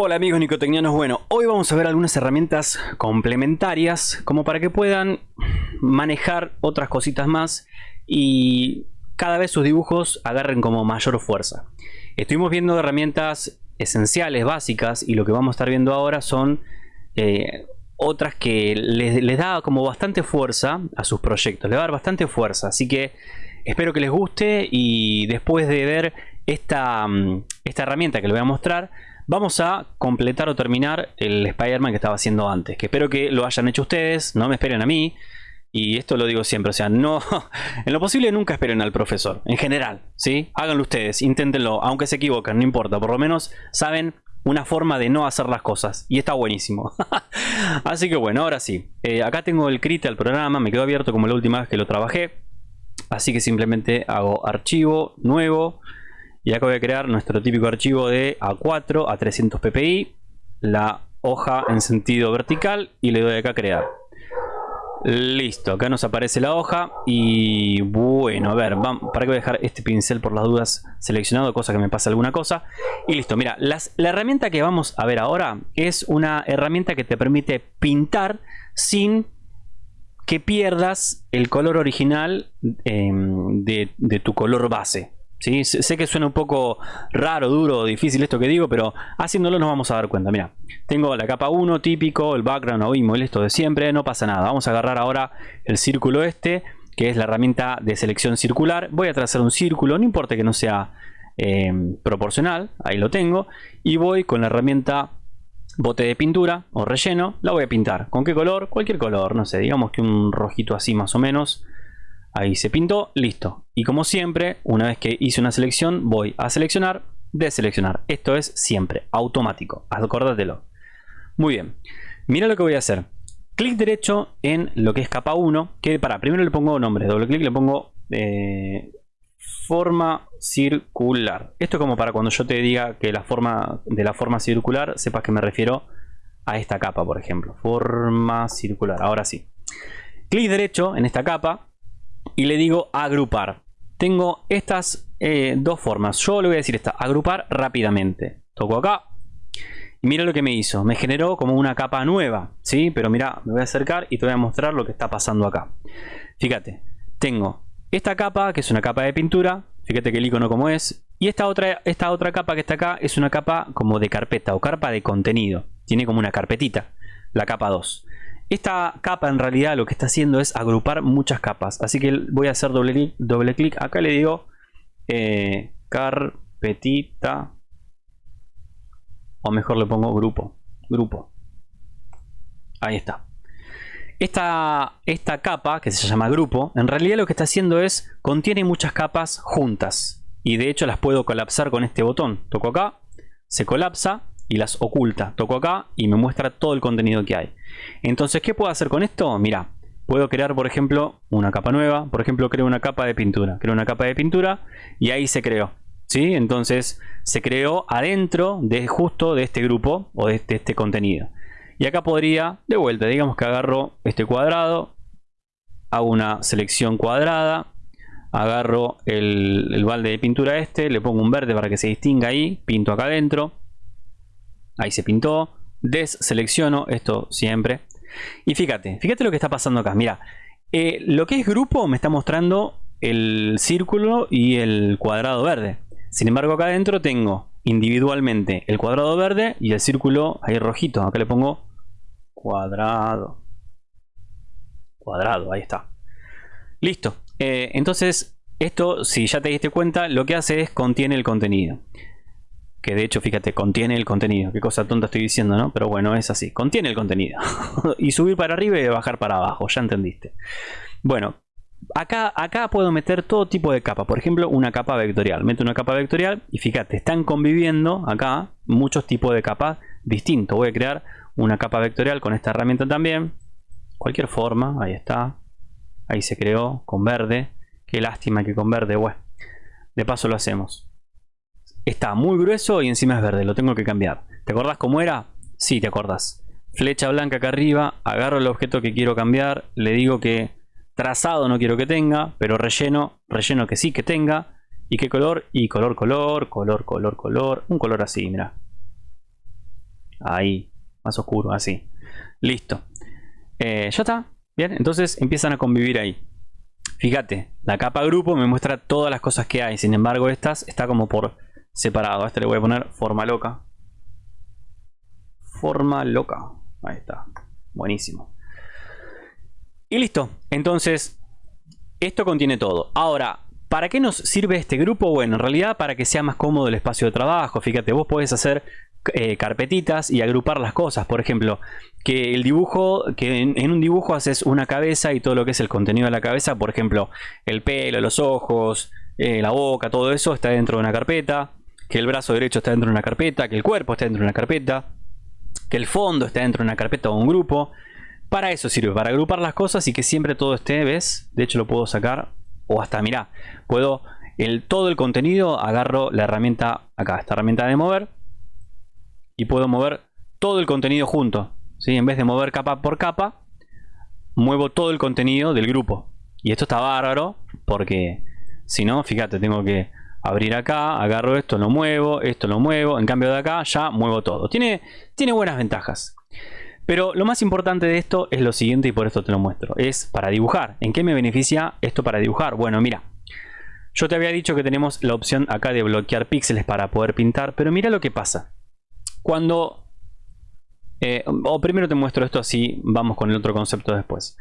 Hola amigos nicotecnianos, bueno, hoy vamos a ver algunas herramientas complementarias como para que puedan manejar otras cositas más y cada vez sus dibujos agarren como mayor fuerza. Estuvimos viendo herramientas esenciales, básicas y lo que vamos a estar viendo ahora son eh, otras que les, da como bastante fuerza a sus proyectos, les va a dar bastante fuerza, así que espero que les guste y después de ver esta, mm, esta herramienta que les voy a mostrar Vamos a completar o terminar el Spider-Man que estaba haciendo antes. Que espero que lo hayan hecho ustedes, no me esperen a mí. Y esto lo digo siempre, o sea, no, en lo posible nunca esperen al profesor, en general, ¿sí? Háganlo ustedes, inténtenlo, aunque se equivoquen, no importa, por lo menos saben una forma de no hacer las cosas, y está buenísimo. Así que bueno, ahora sí, eh, acá tengo el crit al programa, me quedó abierto como la última vez que lo trabajé, así que simplemente hago archivo, nuevo, y acá voy a crear nuestro típico archivo de A4 a 300 ppi, la hoja en sentido vertical y le doy acá a crear. Listo, acá nos aparece la hoja y bueno, a ver, para que voy a dejar este pincel por las dudas seleccionado, cosa que me pase alguna cosa. Y listo, mira, las, la herramienta que vamos a ver ahora es una herramienta que te permite pintar sin que pierdas el color original de, de tu color base. ¿Sí? Sé que suena un poco raro, duro, difícil esto que digo, pero haciéndolo nos vamos a dar cuenta. Mira, tengo la capa 1 típico, el background o y esto de siempre, no pasa nada. Vamos a agarrar ahora el círculo este, que es la herramienta de selección circular. Voy a trazar un círculo, no importa que no sea eh, proporcional, ahí lo tengo. Y voy con la herramienta bote de pintura o relleno, la voy a pintar. ¿Con qué color? Cualquier color, no sé, digamos que un rojito así más o menos. Ahí se pintó, listo. Y como siempre, una vez que hice una selección, voy a seleccionar, deseleccionar. Esto es siempre automático, acórdatelo. Muy bien, mira lo que voy a hacer. Clic derecho en lo que es capa 1, que para, primero le pongo nombre, doble clic le pongo eh, forma circular. Esto es como para cuando yo te diga que la forma de la forma circular, sepas que me refiero a esta capa, por ejemplo. Forma circular, ahora sí. Clic derecho en esta capa, y le digo agrupar. Tengo estas eh, dos formas. Yo le voy a decir esta, agrupar rápidamente. Toco acá. Y mira lo que me hizo. Me generó como una capa nueva. ¿sí? Pero mira, me voy a acercar y te voy a mostrar lo que está pasando acá. Fíjate, tengo esta capa, que es una capa de pintura. Fíjate que el icono como es. Y esta otra, esta otra capa que está acá es una capa como de carpeta o carpa de contenido. Tiene como una carpetita, la capa 2. Esta capa en realidad lo que está haciendo es agrupar muchas capas. Así que voy a hacer doble clic. Doble clic. Acá le digo eh, carpetita. O mejor le pongo grupo. Grupo. Ahí está. Esta, esta capa, que se llama grupo, en realidad lo que está haciendo es contiene muchas capas juntas. Y de hecho las puedo colapsar con este botón. Toco acá, se colapsa y las oculta. Toco acá y me muestra todo el contenido que hay. Entonces, ¿qué puedo hacer con esto? Mira, puedo crear, por ejemplo, una capa nueva. Por ejemplo, creo una capa de pintura. Creo una capa de pintura y ahí se creó. ¿sí? Entonces, se creó adentro de justo de este grupo o de este, este contenido. Y acá podría, de vuelta, digamos que agarro este cuadrado, hago una selección cuadrada, agarro el, el balde de pintura este, le pongo un verde para que se distinga ahí, pinto acá adentro, Ahí se pintó. Deselecciono esto siempre. Y fíjate, fíjate lo que está pasando acá. Mira, eh, lo que es grupo me está mostrando el círculo y el cuadrado verde. Sin embargo, acá adentro tengo individualmente el cuadrado verde y el círculo ahí rojito. Acá le pongo cuadrado. Cuadrado, ahí está. Listo. Eh, entonces, esto, si ya te diste cuenta, lo que hace es contiene el contenido que de hecho, fíjate, contiene el contenido. Qué cosa tonta estoy diciendo, ¿no? Pero bueno, es así, contiene el contenido. y subir para arriba y bajar para abajo, ya entendiste. Bueno, acá, acá puedo meter todo tipo de capa. Por ejemplo, una capa vectorial. Meto una capa vectorial y fíjate, están conviviendo acá muchos tipos de capas distintos. Voy a crear una capa vectorial con esta herramienta también. Cualquier forma, ahí está. Ahí se creó con verde. Qué lástima que con verde, bueno. De paso lo hacemos. Está muy grueso y encima es verde, lo tengo que cambiar. ¿Te acordás cómo era? Sí, te acordás. Flecha blanca acá arriba, agarro el objeto que quiero cambiar, le digo que trazado no quiero que tenga, pero relleno, relleno que sí que tenga. ¿Y qué color? Y color, color, color, color, color, un color así, mira. Ahí, más oscuro, así. Listo. Eh, ya está. Bien, entonces empiezan a convivir ahí. Fíjate, la capa grupo me muestra todas las cosas que hay. Sin embargo, estas está como por separado. A este le voy a poner forma loca. Forma loca. Ahí está. Buenísimo. Y listo. Entonces, esto contiene todo. Ahora, ¿para qué nos sirve este grupo? Bueno, en realidad para que sea más cómodo el espacio de trabajo. Fíjate, vos podés hacer eh, carpetitas y agrupar las cosas. Por ejemplo, que el dibujo, que en, un dibujo haces una cabeza y todo lo que es el contenido de la cabeza, por ejemplo, el pelo, los ojos, eh, la boca, todo eso está dentro de una carpeta. Que el brazo derecho está dentro de una carpeta, que el cuerpo está dentro de una carpeta, que el fondo está dentro de una carpeta o un grupo. Para eso sirve, para agrupar las cosas y que siempre todo esté, ¿ves? De hecho lo puedo sacar o hasta, mirá, puedo el, todo el contenido, agarro la herramienta acá, esta herramienta de mover y puedo mover todo el contenido junto. ¿sí? En vez de mover capa por capa, muevo todo el contenido del grupo. Y esto está bárbaro porque si no, fíjate, tengo que abrir acá, agarro esto, lo muevo, esto lo muevo. En cambio de acá ya muevo todo. Tiene, tiene buenas ventajas. Pero lo más importante de esto es lo siguiente y por esto te lo muestro. Es para dibujar. ¿En qué me beneficia esto para dibujar? Bueno, mira. Yo te había dicho que tenemos la opción acá de bloquear píxeles para poder pintar. Pero mira lo que pasa. Cuando... Eh, o primero te muestro esto así, vamos con el otro concepto después.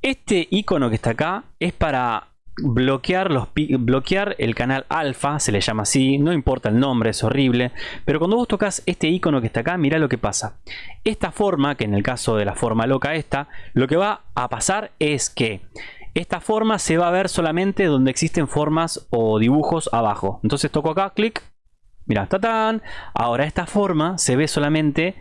Este icono que está acá es para bloquear, los, bloquear el canal alfa, se le llama así, no importa el nombre, es horrible, pero cuando vos tocas este icono que está acá, mira lo que pasa. Esta forma, que en el caso de la forma loca esta, lo que va a pasar es que esta forma se va a ver solamente donde existen formas o dibujos abajo. Entonces toco acá, clic, Mira, tatán. Ahora esta forma se ve solamente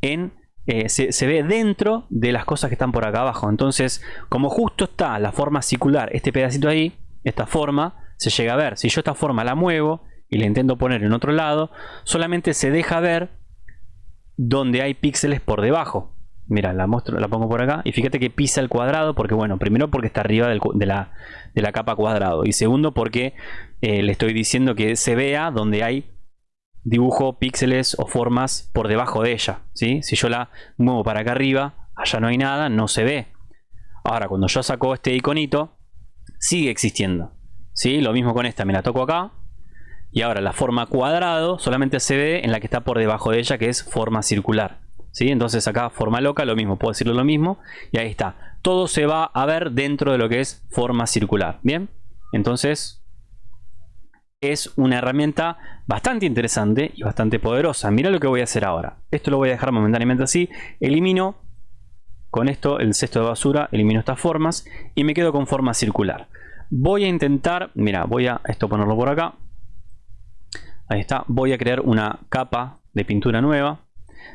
en... Eh, se, ve dentro de las cosas que están por acá abajo. Entonces, como justo está la forma circular, este pedacito ahí, esta forma, se llega a ver. Si yo esta forma la muevo y la intento poner en otro lado, solamente se deja ver donde hay píxeles por debajo. Mira, la muestro, la pongo por acá y fíjate que pisa el cuadrado porque, bueno, primero porque está arriba de, la, de, la, capa cuadrado y segundo porque eh, le estoy diciendo que se vea donde hay dibujo píxeles o formas por debajo de ella. ¿sí? Si yo la muevo para acá arriba, allá no hay nada, no se ve. Ahora, cuando yo saco este iconito, sigue existiendo. ¿sí? Lo mismo con esta, me la toco acá. Y ahora la forma cuadrado solamente se ve en la que está por debajo de ella, que es forma circular. ¿sí? Entonces acá forma loca, lo mismo, puedo decirlo lo mismo. Y ahí está. Todo se va a ver dentro de lo que es forma circular. Bien, entonces es una herramienta bastante interesante y bastante poderosa. Mira lo que voy a hacer ahora. Esto lo voy a dejar momentáneamente así. Elimino con esto el cesto de basura, elimino estas formas y me quedo con forma circular. Voy a intentar, mira, voy a esto ponerlo por acá. Ahí está, voy a crear una capa de pintura nueva.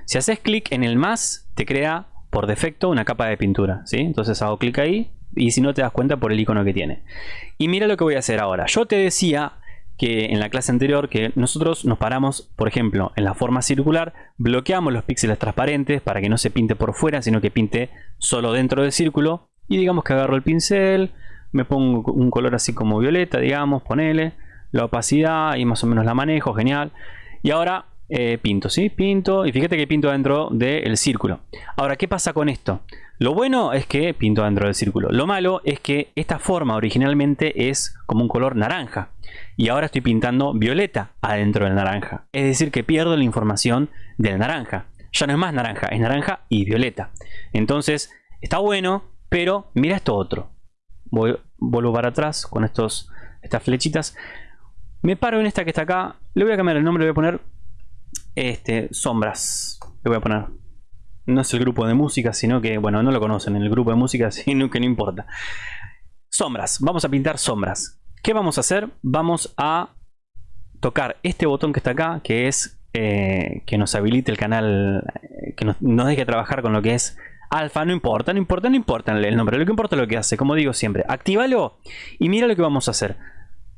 Si haces clic en el más, te crea por defecto una capa de pintura, ¿sí? Entonces hago clic ahí y si no te das cuenta por el icono que tiene. Y mira lo que voy a hacer ahora. Yo te decía que en la clase anterior que nosotros nos paramos, por ejemplo, en la forma circular, bloqueamos los píxeles transparentes para que no se pinte por fuera, sino que pinte solo dentro del círculo. Y digamos que agarro el pincel, me pongo un color así como violeta, digamos, ponele, la opacidad y más o menos la manejo, genial. Y ahora eh, pinto, ¿sí? Pinto y fíjate que pinto dentro del círculo. Ahora, ¿qué pasa con esto? Lo bueno es que pinto dentro del círculo. Lo malo es que esta forma originalmente es como un color naranja. Y ahora estoy pintando violeta adentro del naranja. Es decir, que pierdo la información del naranja. Ya no es más naranja, es naranja y violeta. Entonces, está bueno, pero mira esto otro. Voy, vuelvo para atrás con estos, estas flechitas. Me paro en esta que está acá. Le voy a cambiar el nombre, le voy a poner este, sombras. Le voy a poner no es el grupo de música, sino que, bueno, no lo conocen en el grupo de música, sino que no importa. Sombras, vamos a pintar sombras. ¿Qué vamos a hacer? Vamos a tocar este botón que está acá, que es eh, que nos habilite el canal, eh, que nos, nos, deje trabajar con lo que es alfa. No importa, no importa, no importa el nombre, lo que importa es lo que hace, como digo siempre. Actívalo y mira lo que vamos a hacer.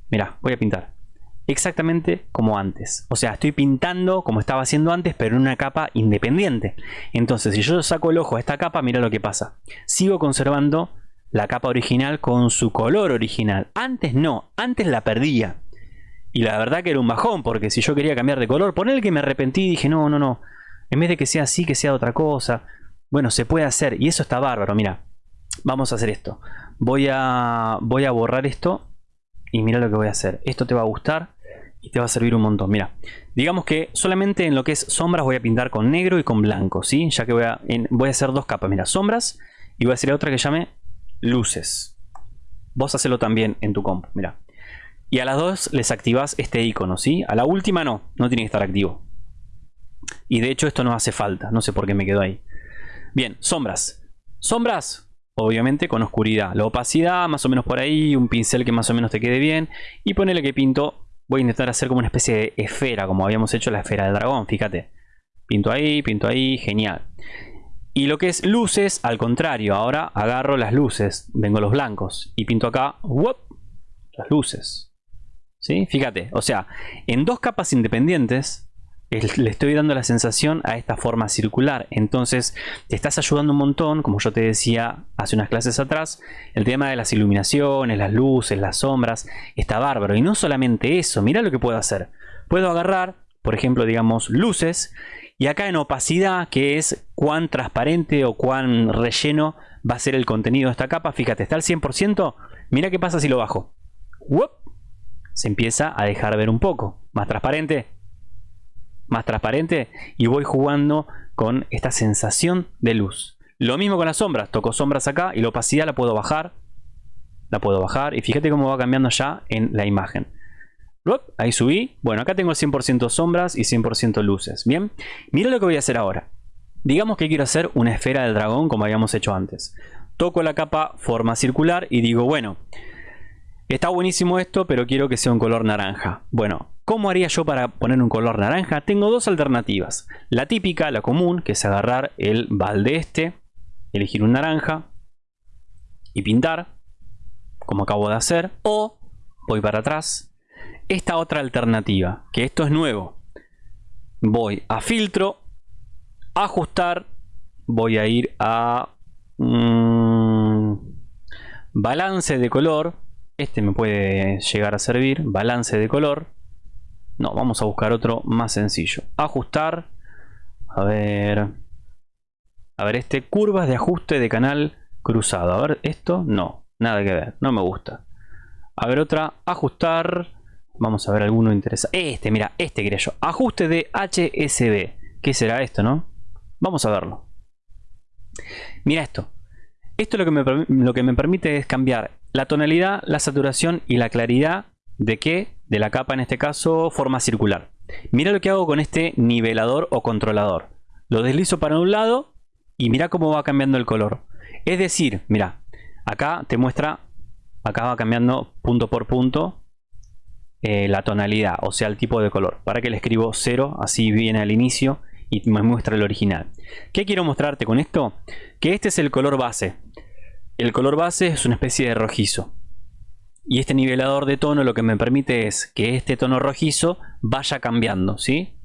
Mira, voy a pintar exactamente como antes. O sea, estoy pintando como estaba haciendo antes, pero en una capa independiente. Entonces, si yo saco el ojo a esta capa, mira lo que pasa. Sigo conservando la capa original con su color original. Antes no, antes la perdía. Y la verdad que era un bajón, porque si yo quería cambiar de color, el que me arrepentí y dije, no, no, no. En vez de que sea así, que sea otra cosa. Bueno, se puede hacer y eso está bárbaro. Mira, vamos a hacer esto. Voy a, voy a borrar esto y mira lo que voy a hacer. Esto te va a gustar y te va a servir un montón. Mira, digamos que solamente en lo que es sombras voy a pintar con negro y con blanco, ¿sí? Ya que voy a, voy a hacer dos capas. Mira, sombras y voy a hacer otra que llame luces. Vos hacelo también en tu compu, mira. Y a las dos les activas este icono, ¿sí? A la última no, no tiene que estar activo. Y de hecho esto no hace falta, no sé por qué me quedó ahí. Bien, sombras. Sombras, obviamente con oscuridad. La opacidad, más o menos por ahí, un pincel que más o menos te quede bien. Y ponele que pinto, voy a intentar hacer como una especie de esfera, como habíamos hecho la esfera del dragón, fíjate. Pinto ahí, pinto ahí, genial. Y lo que es luces, al contrario, ahora agarro las luces, vengo los blancos y pinto acá, las luces. ¿Sí? Fíjate, o sea, en dos capas independientes le estoy dando la sensación a esta forma circular. Entonces te estás ayudando un montón, como yo te decía hace unas clases atrás, el tema de las iluminaciones, las luces, las sombras, está bárbaro. Y no solamente eso, mira lo que puedo hacer. Puedo agarrar, por ejemplo, digamos, luces, y acá en opacidad, que es cuán transparente o cuán relleno va a ser el contenido de esta capa, fíjate, está al 100%, mira qué pasa si lo bajo. Se empieza a dejar ver un poco. Más transparente, más transparente y voy jugando con esta sensación de luz. Lo mismo con las sombras, toco sombras acá y la opacidad la puedo bajar. La puedo bajar y fíjate cómo va cambiando ya en la imagen. Ahí subí. Bueno, acá tengo 100% sombras y 100% luces. Bien, mira lo que voy a hacer ahora. Digamos que quiero hacer una esfera del dragón como habíamos hecho antes. Toco la capa forma circular y digo, bueno, está buenísimo esto, pero quiero que sea un color naranja. Bueno, ¿Cómo haría yo para poner un color naranja? Tengo dos alternativas. La típica, la común, que es agarrar el balde este, elegir un naranja y pintar, como acabo de hacer. O voy para atrás. Esta otra alternativa, que esto es nuevo. Voy a filtro, ajustar, voy a ir a mm, balance de color. Este me puede llegar a servir, balance de color no, vamos a buscar otro más sencillo. Ajustar. A ver. A ver, este. Curvas de ajuste de canal cruzado. A ver, esto no. Nada que ver. No me gusta. A ver, otra. Ajustar. Vamos a ver alguno interesante. Este, mira, este quería yo. Ajuste de HSB. ¿Qué será esto, no? Vamos a verlo. Mira esto. Esto lo que, me, lo que me permite es cambiar la tonalidad, la saturación y la claridad ¿De qué? De la capa en este caso, forma circular. Mira lo que hago con este nivelador o controlador. Lo deslizo para un lado y mira cómo va cambiando el color. Es decir, mira, acá te muestra, acá va cambiando punto por punto eh, la tonalidad, o sea el tipo de color. Para que le escribo 0, así viene al inicio y me muestra el original. ¿Qué quiero mostrarte con esto? Que este es el color base. El color base es una especie de rojizo. Y este nivelador de tono lo que me permite es que este tono rojizo vaya cambiando, ¿sí?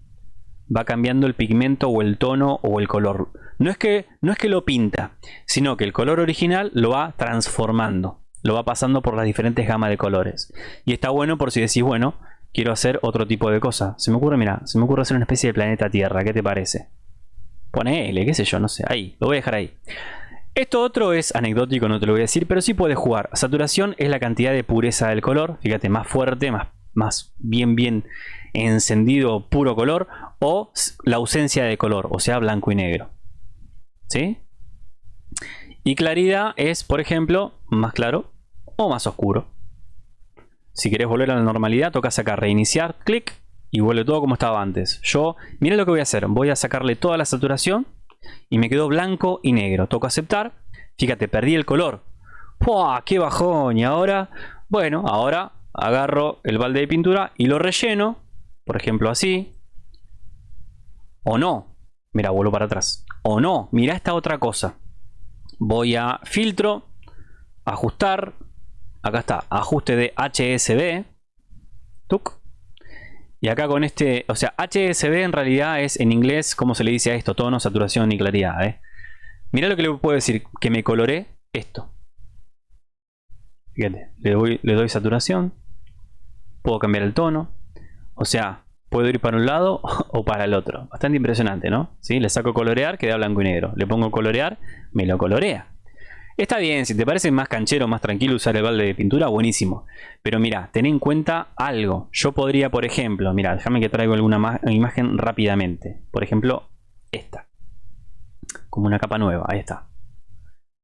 Va cambiando el pigmento o el tono o el color. No es que, no es que lo pinta, sino que el color original lo va transformando. Lo va pasando por las diferentes gamas de colores. Y está bueno por si decís, bueno, quiero hacer otro tipo de cosa. Se me ocurre, mira, se me ocurre hacer una especie de planeta Tierra. ¿Qué te parece? Pone L, qué sé yo, no sé. Ahí, lo voy a dejar ahí. Esto otro es anecdótico, no te lo voy a decir, pero sí puedes jugar. Saturación es la cantidad de pureza del color, fíjate, más fuerte, más, más bien bien encendido, puro color, o la ausencia de color, o sea, blanco y negro. ¿Sí? Y claridad es, por ejemplo, más claro o más oscuro. Si querés volver a la normalidad, tocas acá reiniciar, clic, y vuelve todo como estaba antes. Yo, mira lo que voy a hacer, voy a sacarle toda la saturación y me quedó blanco y negro. Toco aceptar. Fíjate, perdí el color. ¡Puah! ¡Qué bajón! Y ahora, bueno, ahora agarro el balde de pintura y lo relleno. Por ejemplo, así. O no. Mira, vuelvo para atrás. O no. Mira esta otra cosa. Voy a filtro. Ajustar. Acá está. Ajuste de HSB. Tuc. Y acá con este, o sea, HSB en realidad es en inglés, ¿cómo se le dice a esto? Tono, saturación y claridad. ¿eh? Mira lo que le puedo decir, que me coloré esto. Fíjate, le le doy saturación. Puedo cambiar el tono. O sea, puedo ir para un lado o para el otro. Bastante impresionante, ¿no? ¿Sí? Le saco colorear, queda blanco y negro. Le pongo colorear, me lo colorea. Está bien, si te parece más canchero, más tranquilo usar el balde de pintura, buenísimo. Pero mira, ten en cuenta algo. Yo podría, por ejemplo, mira, déjame que traigo alguna imagen rápidamente. Por ejemplo, esta. Como una capa nueva, ahí está.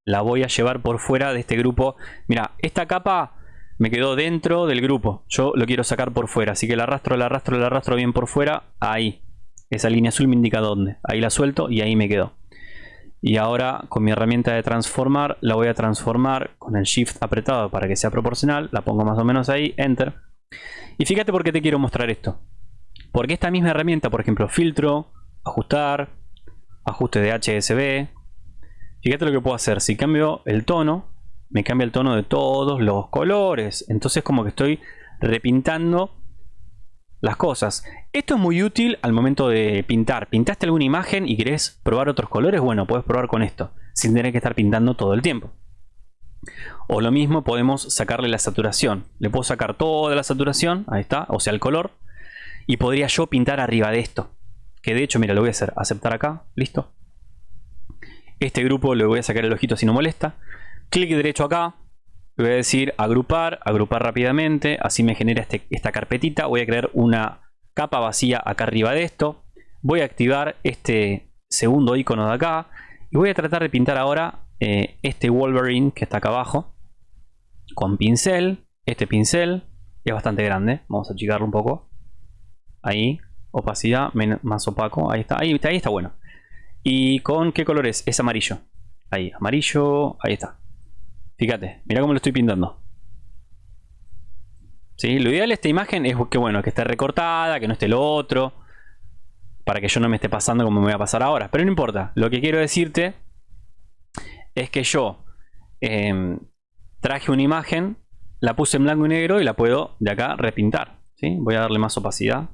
La voy a llevar por fuera de este grupo. Mira, esta capa me quedó dentro del grupo. Yo lo quiero sacar por fuera, así que la arrastro, la arrastro, la arrastro bien por fuera. Ahí. Esa línea azul me indica dónde. Ahí la suelto y ahí me quedó. Y ahora con mi herramienta de transformar la voy a transformar con el shift apretado para que sea proporcional. La pongo más o menos ahí, enter. Y fíjate por qué te quiero mostrar esto. Porque esta misma herramienta, por ejemplo, filtro, ajustar, ajuste de HSB. Fíjate lo que puedo hacer. Si cambio el tono, me cambia el tono de todos los colores. Entonces como que estoy repintando las cosas. Esto es muy útil al momento de pintar. ¿Pintaste alguna imagen y querés probar otros colores? Bueno, puedes probar con esto, sin tener que estar pintando todo el tiempo. O lo mismo podemos sacarle la saturación. Le puedo sacar toda la saturación, ahí está, o sea el color. Y podría yo pintar arriba de esto. Que de hecho, mira, lo voy a hacer, aceptar acá, listo. Este grupo le voy a sacar el ojito si no molesta. Clic derecho acá, le voy a decir agrupar, agrupar rápidamente, así me genera este, esta carpetita. Voy a crear una capa vacía acá arriba de esto. Voy a activar este segundo icono de acá. Y voy a tratar de pintar ahora eh, este Wolverine que está acá abajo. Con pincel. Este pincel es bastante grande. Vamos a achicarlo un poco. Ahí. Opacidad más opaco. Ahí está. Ahí, ahí está bueno. ¿Y con qué color es? Es amarillo. Ahí, amarillo. Ahí está. Fíjate, mira cómo lo estoy pintando. Lo ideal de esta imagen es que bueno, que esté recortada, que no esté lo otro. Para que yo no me esté pasando como me voy a pasar ahora. Pero no importa. Lo que quiero decirte es que yo em, traje una imagen, la puse en blanco y negro y la puedo de acá repintar. ¿sí? Voy a darle más opacidad.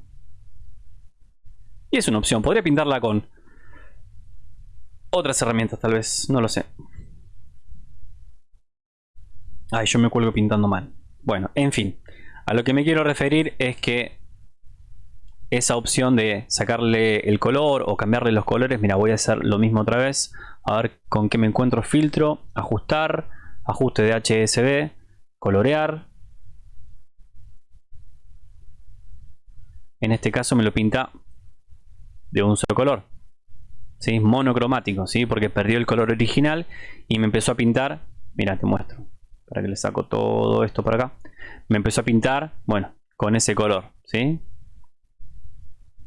Y es una opción. Podría pintarla con otras herramientas tal vez. No lo sé. Ay, yo me cuelgo pintando mal. Bueno, en fin. A lo que me quiero referir es que esa opción de sacarle el color o cambiarle los colores, mira, voy a hacer lo mismo otra vez. A ver con qué me encuentro. Filtro, ajustar, ajuste de HSB, colorear. En este caso me lo pinta de un solo color. ¿sí? Monocromático, ¿sí? porque perdió el color original y me empezó a pintar. Mira, te muestro para que le saco todo esto para acá me empezó a pintar bueno con ese color ¿sí?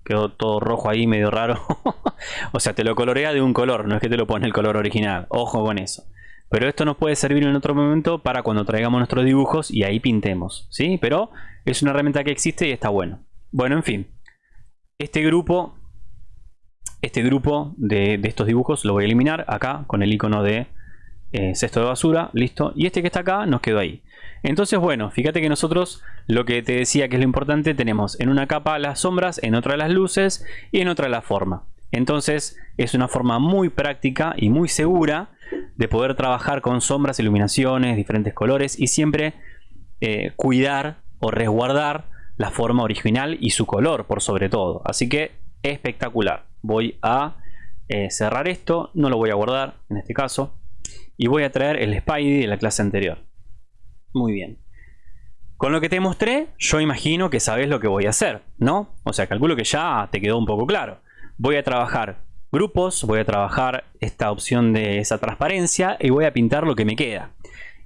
quedó todo rojo ahí medio raro o sea te lo colorea de un color no es que te lo pone el color original ojo con eso pero esto nos puede servir en otro momento para cuando traigamos nuestros dibujos y ahí pintemos ¿sí? pero es una herramienta que existe y está bueno bueno en fin este grupo este grupo de, estos dibujos lo voy a eliminar acá con el icono de eh, cesto de basura, listo. Y este que está acá nos quedó ahí. Entonces, bueno, fíjate que nosotros lo que te decía que es lo importante, tenemos en una capa las sombras, en otra las luces y en otra la forma. Entonces, es una forma muy práctica y muy segura de poder trabajar con sombras, iluminaciones, diferentes colores y siempre eh, cuidar o resguardar la forma original y su color por sobre todo. Así que espectacular. Voy a eh, cerrar esto, no lo voy a guardar en este caso y voy a traer el Spidey de la clase anterior. Muy bien. Con lo que te mostré, yo imagino que sabes lo que voy a hacer, ¿no? O sea, calculo que ya te quedó un poco claro. Voy a trabajar grupos, voy a trabajar esta opción de esa transparencia y voy a pintar lo que me queda.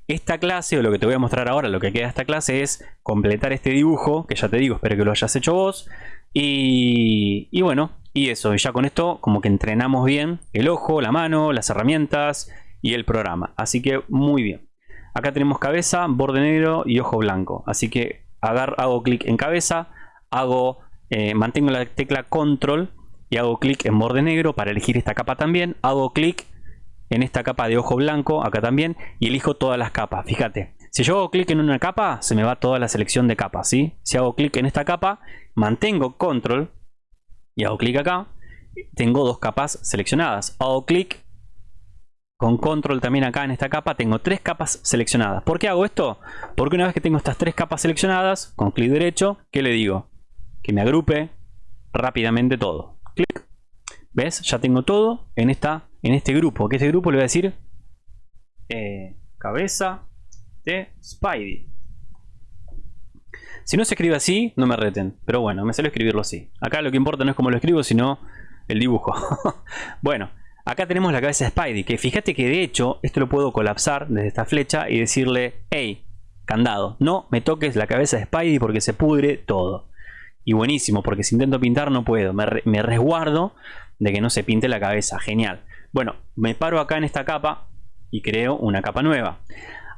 Esta clase, o lo que te voy a mostrar ahora, lo que queda de esta clase es completar este dibujo, que ya te digo, espero que lo hayas hecho vos. Y, y bueno, y eso, y ya con esto como que entrenamos bien el ojo, la mano, las herramientas y el programa. Así que muy bien. Acá tenemos cabeza, borde negro y ojo blanco. Así que hago clic en cabeza, hago, eh, mantengo la tecla control y hago clic en borde negro para elegir esta capa también. Hago clic en esta capa de ojo blanco acá también y elijo todas las capas. Fíjate, si yo hago clic en una capa, se me va toda la selección de capas. ¿sí? Si hago clic en esta capa, mantengo control y hago clic acá, tengo dos capas seleccionadas. Hago clic con control también acá en esta capa tengo tres capas seleccionadas. ¿Por qué hago esto? Porque una vez que tengo estas tres capas seleccionadas, con clic derecho, ¿qué le digo? Que me agrupe rápidamente todo. Clic. ¿Ves? Ya tengo todo en, esta, en este grupo. Que este grupo le voy a decir eh, cabeza de Spidey. Si no se escribe así, no me reten. Pero bueno, me sale escribirlo así. Acá lo que importa no es cómo lo escribo, sino el dibujo. bueno, acá tenemos la cabeza de Spidey. Que fíjate que de hecho, esto lo puedo colapsar desde esta flecha y decirle, hey, candado, no me toques la cabeza de Spidey porque se pudre todo. Y buenísimo, porque si intento pintar no puedo. Me, resguardo de que no se pinte la cabeza. Genial. Bueno, me paro acá en esta capa y creo una capa nueva.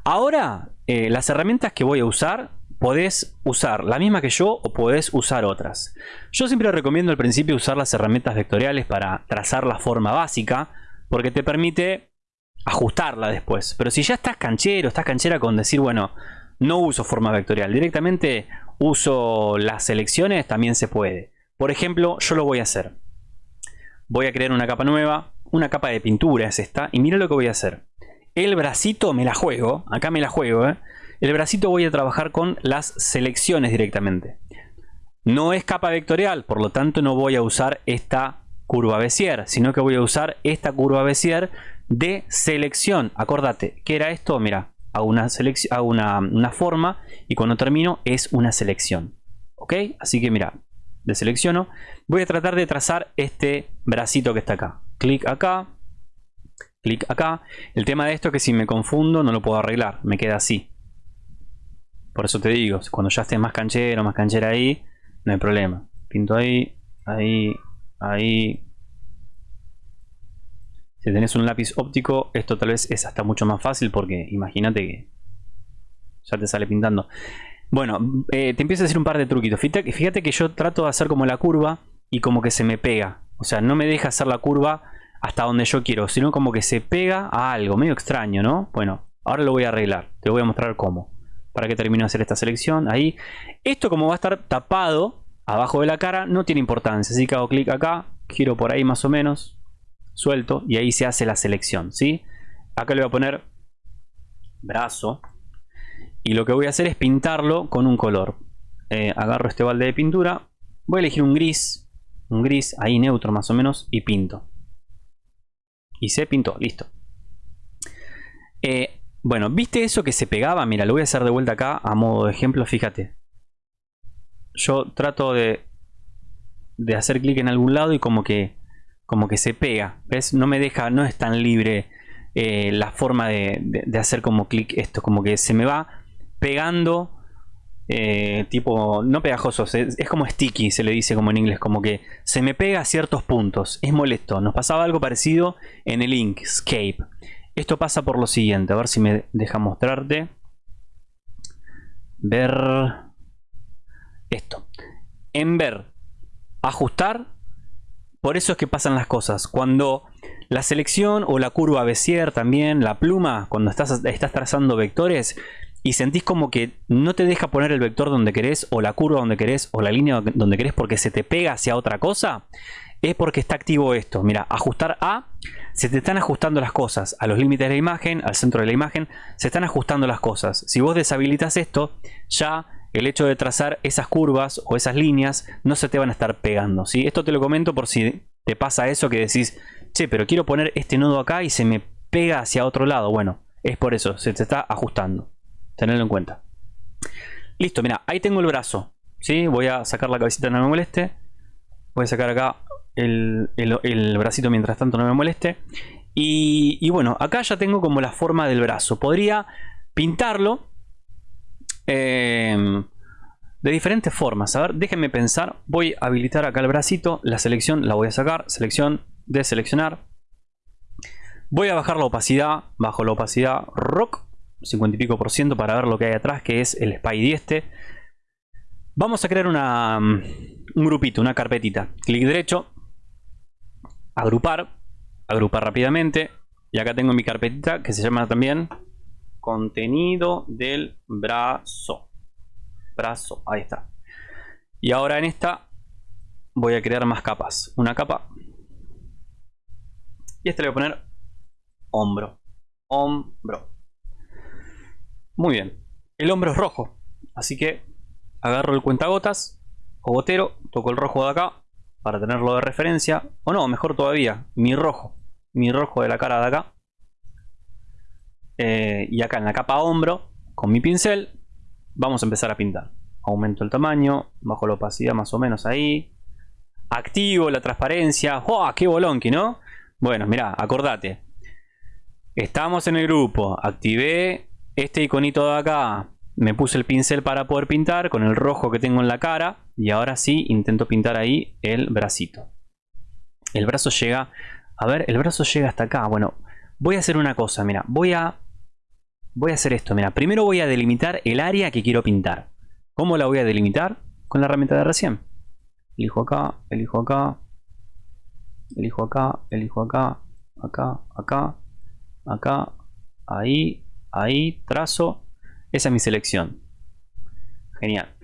Ahora, eh, las herramientas que voy a usar, podés usar la misma que yo o podés usar otras. Yo siempre recomiendo al principio usar las herramientas vectoriales para trazar la forma básica, porque te permite ajustarla después. Pero si ya estás canchero, estás canchera con decir, bueno, no uso forma vectorial, directamente uso las selecciones, también se puede. Por ejemplo, yo lo voy a hacer. Voy a crear una capa nueva, una capa de pintura es esta, y mira lo que voy a hacer. El bracito me la juego, acá me la juego, ¿eh? El bracito voy a trabajar con las selecciones directamente. No es capa vectorial, por lo tanto no voy a usar esta curva Bézier, sino que voy a usar esta curva Bézier de selección. Acordate, ¿qué era esto? Mira, a una, a una, una forma y cuando termino es una selección. ¿Ok? Así que mira, deselecciono. Voy a tratar de trazar este bracito que está acá. Clic acá. Clic acá. El tema de esto es que si me confundo no lo puedo arreglar. Me queda así. Por eso te digo, cuando ya estés más canchero, más canchera ahí, no hay problema. Pinto ahí, ahí, ahí, si tenés un lápiz óptico, esto tal vez es hasta mucho más fácil porque imagínate que ya te sale pintando. Bueno, eh, te empiezo a decir un par de truquitos. Fíjate, fíjate que yo trato de hacer como la curva y como que se me pega. O sea, no me deja hacer la curva hasta donde yo quiero, sino como que se pega a algo, medio extraño, ¿no? Bueno, ahora lo voy a arreglar. Te voy a mostrar cómo. Para que termine de hacer esta selección. Ahí. Esto como va a estar tapado abajo de la cara, no tiene importancia. Así que hago clic acá, giro por ahí más o menos suelto y ahí se hace la selección, ¿sí? Acá le voy a poner brazo y lo que voy a hacer es pintarlo con un color. Eh, agarro este balde de pintura, voy a elegir un gris, un gris ahí neutro más o menos y pinto. Y se pintó, listo. Eh, bueno, ¿viste eso que se pegaba? Mira, lo voy a hacer de vuelta acá a modo de ejemplo, fíjate. Yo trato de, hacer clic en algún lado y como que como que se pega. ¿Ves? No me deja, no es tan libre eh, la forma de, hacer como clic esto. Como que se me va pegando. Eh, tipo, no pegajoso, es, como sticky, se le dice como en inglés, como que se me pega a ciertos puntos, es molesto. Nos pasaba algo parecido en el Inkscape. Esto pasa por lo siguiente, a ver si me deja mostrarte. Ver esto. En ver, ajustar, por eso es que pasan las cosas. Cuando la selección o la curva Bézier también, la pluma, cuando estás, estás trazando vectores y sentís como que no te deja poner el vector donde querés o la curva donde querés o la línea donde querés porque se te pega hacia otra cosa, es porque está activo esto. Mira, ajustar A, se te están ajustando las cosas a los límites de la imagen, al centro de la imagen, se están ajustando las cosas. Si vos deshabilitas esto, ya el hecho de trazar esas curvas o esas líneas no se te van a estar pegando. ¿sí? Esto te lo comento por si te pasa eso que decís, che, pero quiero poner este nodo acá y se me pega hacia otro lado. Bueno, es por eso, se te está ajustando. Tenerlo en cuenta. Listo, mira, ahí tengo el brazo. ¿sí? Voy a sacar la cabecita, no me moleste. Voy a sacar acá el, bracito mientras tanto no me moleste. Y, y, bueno, acá ya tengo como la forma del brazo. Podría pintarlo Em, de diferentes formas. A ver, déjenme pensar. Voy a habilitar acá el bracito. La selección la voy a sacar. Selección de seleccionar. Voy a bajar la opacidad. Bajo la opacidad rock. 50 y pico por ciento para ver lo que hay atrás. Que es el Spidey este. Vamos a crear una, mm, un grupito, una carpetita. Clic derecho. Agrupar. Agrupar rápidamente. Y acá tengo mi carpetita que se llama también contenido del brazo. Brazo, ahí está. Y ahora en esta voy a crear más capas. Una capa. Y este le voy a poner hombro. Hombro. Muy bien. El hombro es rojo. Así que agarro el cuentagotas o gotero, toco el rojo de acá para tenerlo de referencia. O no, mejor todavía, mi rojo. Mi rojo de la cara de acá. Eh, y acá en la capa hombro, con mi pincel, vamos a empezar a pintar. Aumento el tamaño, bajo la opacidad más o menos ahí. Activo la transparencia. ¡Oh, qué bolonqui, ¿no? Bueno, mira, acordate. Estamos en el grupo. Activé este iconito de acá. Me puse el pincel para poder pintar con el rojo que tengo en la cara. Y ahora sí, intento pintar ahí el bracito. El brazo llega... A ver, el brazo llega hasta acá. Bueno, voy a hacer una cosa, mira. Voy a... Voy a hacer esto, mira. Primero voy a delimitar el área que quiero pintar. ¿Cómo la voy a delimitar? Con la herramienta de recién. Elijo acá, elijo acá. Elijo acá, elijo acá. Acá, acá. Acá. Ahí, ahí. Trazo. Esa es mi selección. Genial.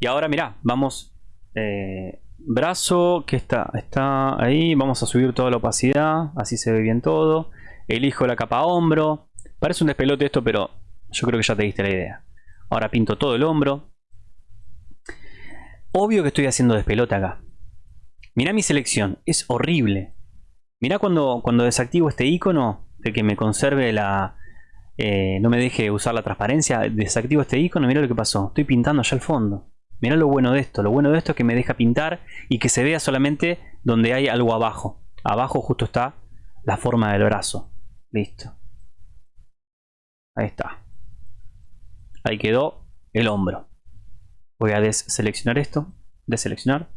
Y ahora mira, vamos... Eh, brazo, que está, está ahí. Vamos a subir toda la opacidad. Así se ve bien todo. Elijo la capa hombro. Parece un despelote esto, pero yo creo que ya te diste la idea. Ahora pinto todo el hombro. Obvio que estoy haciendo despelote acá. Mirá mi selección. Es horrible. Mirá cuando, cuando desactivo este icono de que me conserve la... Eh, no me deje usar la transparencia. Desactivo este icono. Mirá lo que pasó. Estoy pintando allá al fondo. Mirá lo bueno de esto. Lo bueno de esto es que me deja pintar y que se vea solamente donde hay algo abajo. Abajo justo está la forma del brazo. Listo. Ahí está. Ahí quedó el hombro. Voy a deseleccionar esto. Deseleccionar.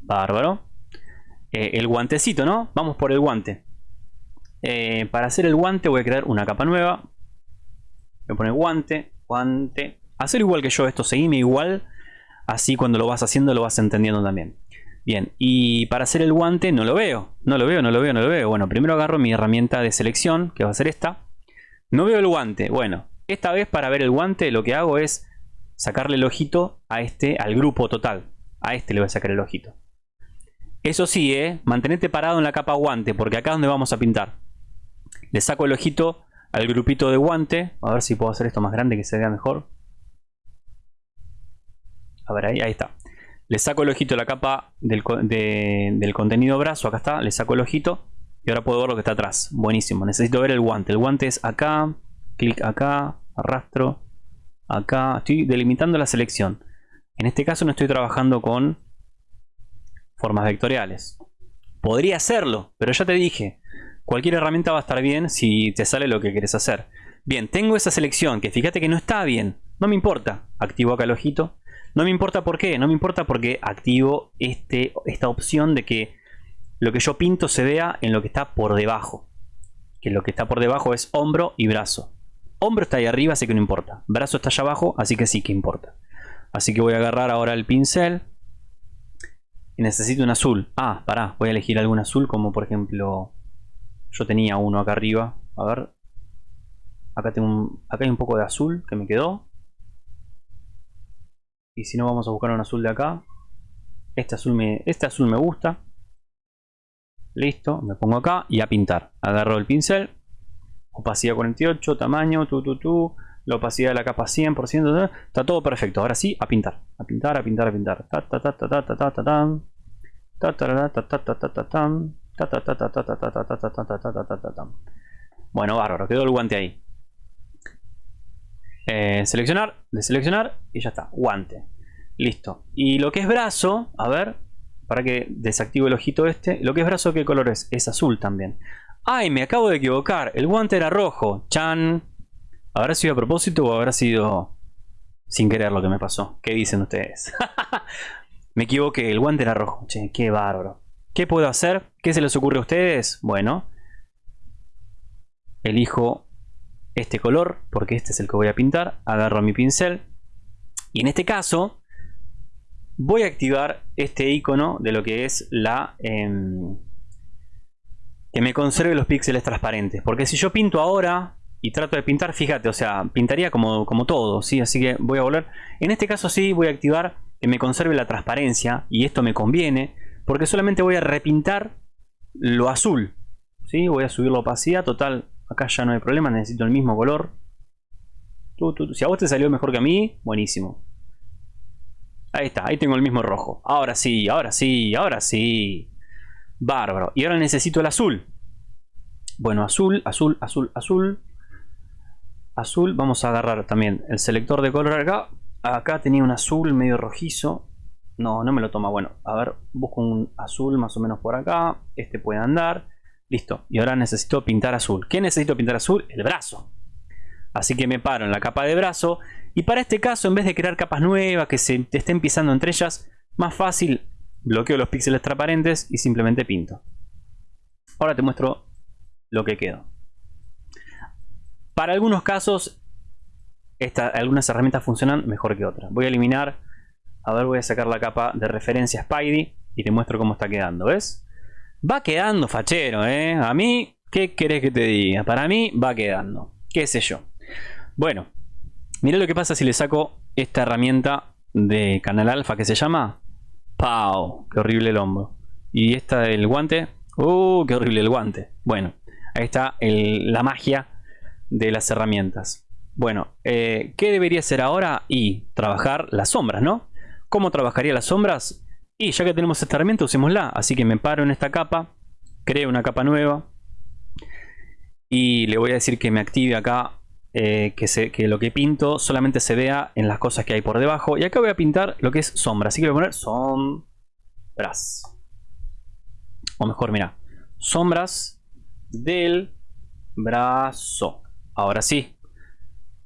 Bárbaro. Eh, el guantecito, ¿no? Vamos por el guante. Eh, para hacer el guante voy a crear una capa nueva. Voy a poner guante, guante. Hacer igual que yo esto, seguime igual. Así cuando lo vas haciendo lo vas entendiendo también. Bien, y para hacer el guante no lo veo. No lo veo, no lo veo, no lo veo. Bueno, primero agarro mi herramienta de selección, que va a ser esta. No veo el guante. Bueno, esta vez para ver el guante lo que hago es sacarle el ojito a este, al grupo total. A este le voy a sacar el ojito. Eso sí, ¿eh? parado en la capa guante, porque acá es donde vamos a pintar. Le saco el ojito al grupito de guante. A ver si puedo hacer esto más grande que se vea mejor. A ver, ahí, ahí está. Le saco el ojito la capa del, del contenido brazo. Acá está, le saco el ojito. Y ahora puedo ver lo que está atrás. Buenísimo. Necesito ver el guante. El guante es acá. Clic acá. Arrastro. Acá. Estoy delimitando la selección. En este caso no estoy trabajando con formas vectoriales. Podría hacerlo, pero ya te dije. Cualquier herramienta va a estar bien si te sale lo que quieres hacer. Bien, tengo esa selección que fíjate que no está bien. No me importa. Activo acá el ojito. No me importa por qué. No me importa porque activo este, esta opción de que lo que yo pinto se vea en lo que está por debajo. Que lo que está por debajo es hombro y brazo. Hombro está ahí arriba, así que no importa. Brazo está allá abajo, así que sí que importa. Así que voy a agarrar ahora el pincel. Y necesito un azul. Ah, pará, voy a elegir algún azul como por ejemplo... Yo tenía uno acá arriba. A ver. Acá, tengo un, acá hay un poco de azul que me quedó. Y si no, vamos a buscar un azul de acá. Este azul me, este azul me gusta. Listo, me pongo acá y a pintar. Agarro el pincel. Opacidad 48, tamaño, tu, tu, tu. La opacidad de la capa 100%. Está todo perfecto. Ahora sí, a pintar. A pintar, a pintar, a pintar. Bueno, bárbaro. Quedó el guante ahí. seleccionar, deseleccionar y ya está. Guante. Listo. Y lo que es brazo, a ver, para que desactive el ojito este. Lo que es brazo, ¿qué color es? Es azul también. ¡Ay! Me acabo de equivocar. El guante era rojo. ¡Chan! ¿Habrá sido a propósito o habrá sido sin querer lo que me pasó? ¿Qué dicen ustedes? me equivoqué. El guante era rojo. Che, qué bárbaro. ¿Qué puedo hacer? ¿Qué se les ocurre a ustedes? Bueno. Elijo este color porque este es el que voy a pintar. Agarro mi pincel. Y en este caso voy a activar este icono de lo que es la... Em, que me conserve los píxeles transparentes. Porque si yo pinto ahora y trato de pintar, fíjate, o sea, pintaría como, como todo, ¿sí? Así que voy a volver. En este caso sí voy a activar que me conserve la transparencia y esto me conviene porque solamente voy a repintar lo azul. ¿sí? Voy a subir la opacidad, total, acá ya no hay problema, necesito el mismo color. Si a vos te salió mejor que a mí, buenísimo. Ahí está, ahí tengo el mismo rojo. Ahora sí, ahora sí, ahora sí. Bárbaro. Y ahora necesito el azul. Bueno, azul, azul, azul, azul. Azul, vamos a agarrar también el selector de color acá. Acá tenía un azul medio rojizo. No, no me lo toma. Bueno, a ver, busco un azul más o menos por acá. Este puede andar. Listo. Y ahora necesito pintar azul. ¿Qué necesito pintar azul? El brazo. Así que me paro en la capa de brazo. Y para este caso, en vez de crear capas nuevas que se estén pisando entre ellas, más fácil, bloqueo los píxeles transparentes y simplemente pinto. Ahora te muestro lo que quedó. Para algunos casos, algunas herramientas funcionan mejor que otras. Voy a eliminar, a ver, voy a sacar la capa de referencia Spidey y te muestro cómo está quedando, ¿ves? Va quedando fachero, ¿eh? A mí, ¿qué querés que te diga? Para mí va quedando, qué sé yo. Bueno, mira lo que pasa si le saco esta herramienta de canal alfa que se llama ¡Pau! ¡Qué horrible el hombro! Y esta del guante. ¡Uh! ¡Qué horrible el guante! Bueno, ahí está la magia de las herramientas. Bueno, eh, ¿qué debería hacer ahora? Y trabajar las sombras, ¿no? ¿Cómo trabajaría las sombras? Y ya que tenemos esta herramienta, usémosla. Así que me paro en esta capa, creo una capa nueva. Y le voy a decir que me active acá eh, que, lo que pinto solamente se vea en las cosas que hay por debajo. Y acá voy a pintar lo que es sombra. Así que voy a poner sombras. O mejor, mira. Sombras del brazo. Ahora sí.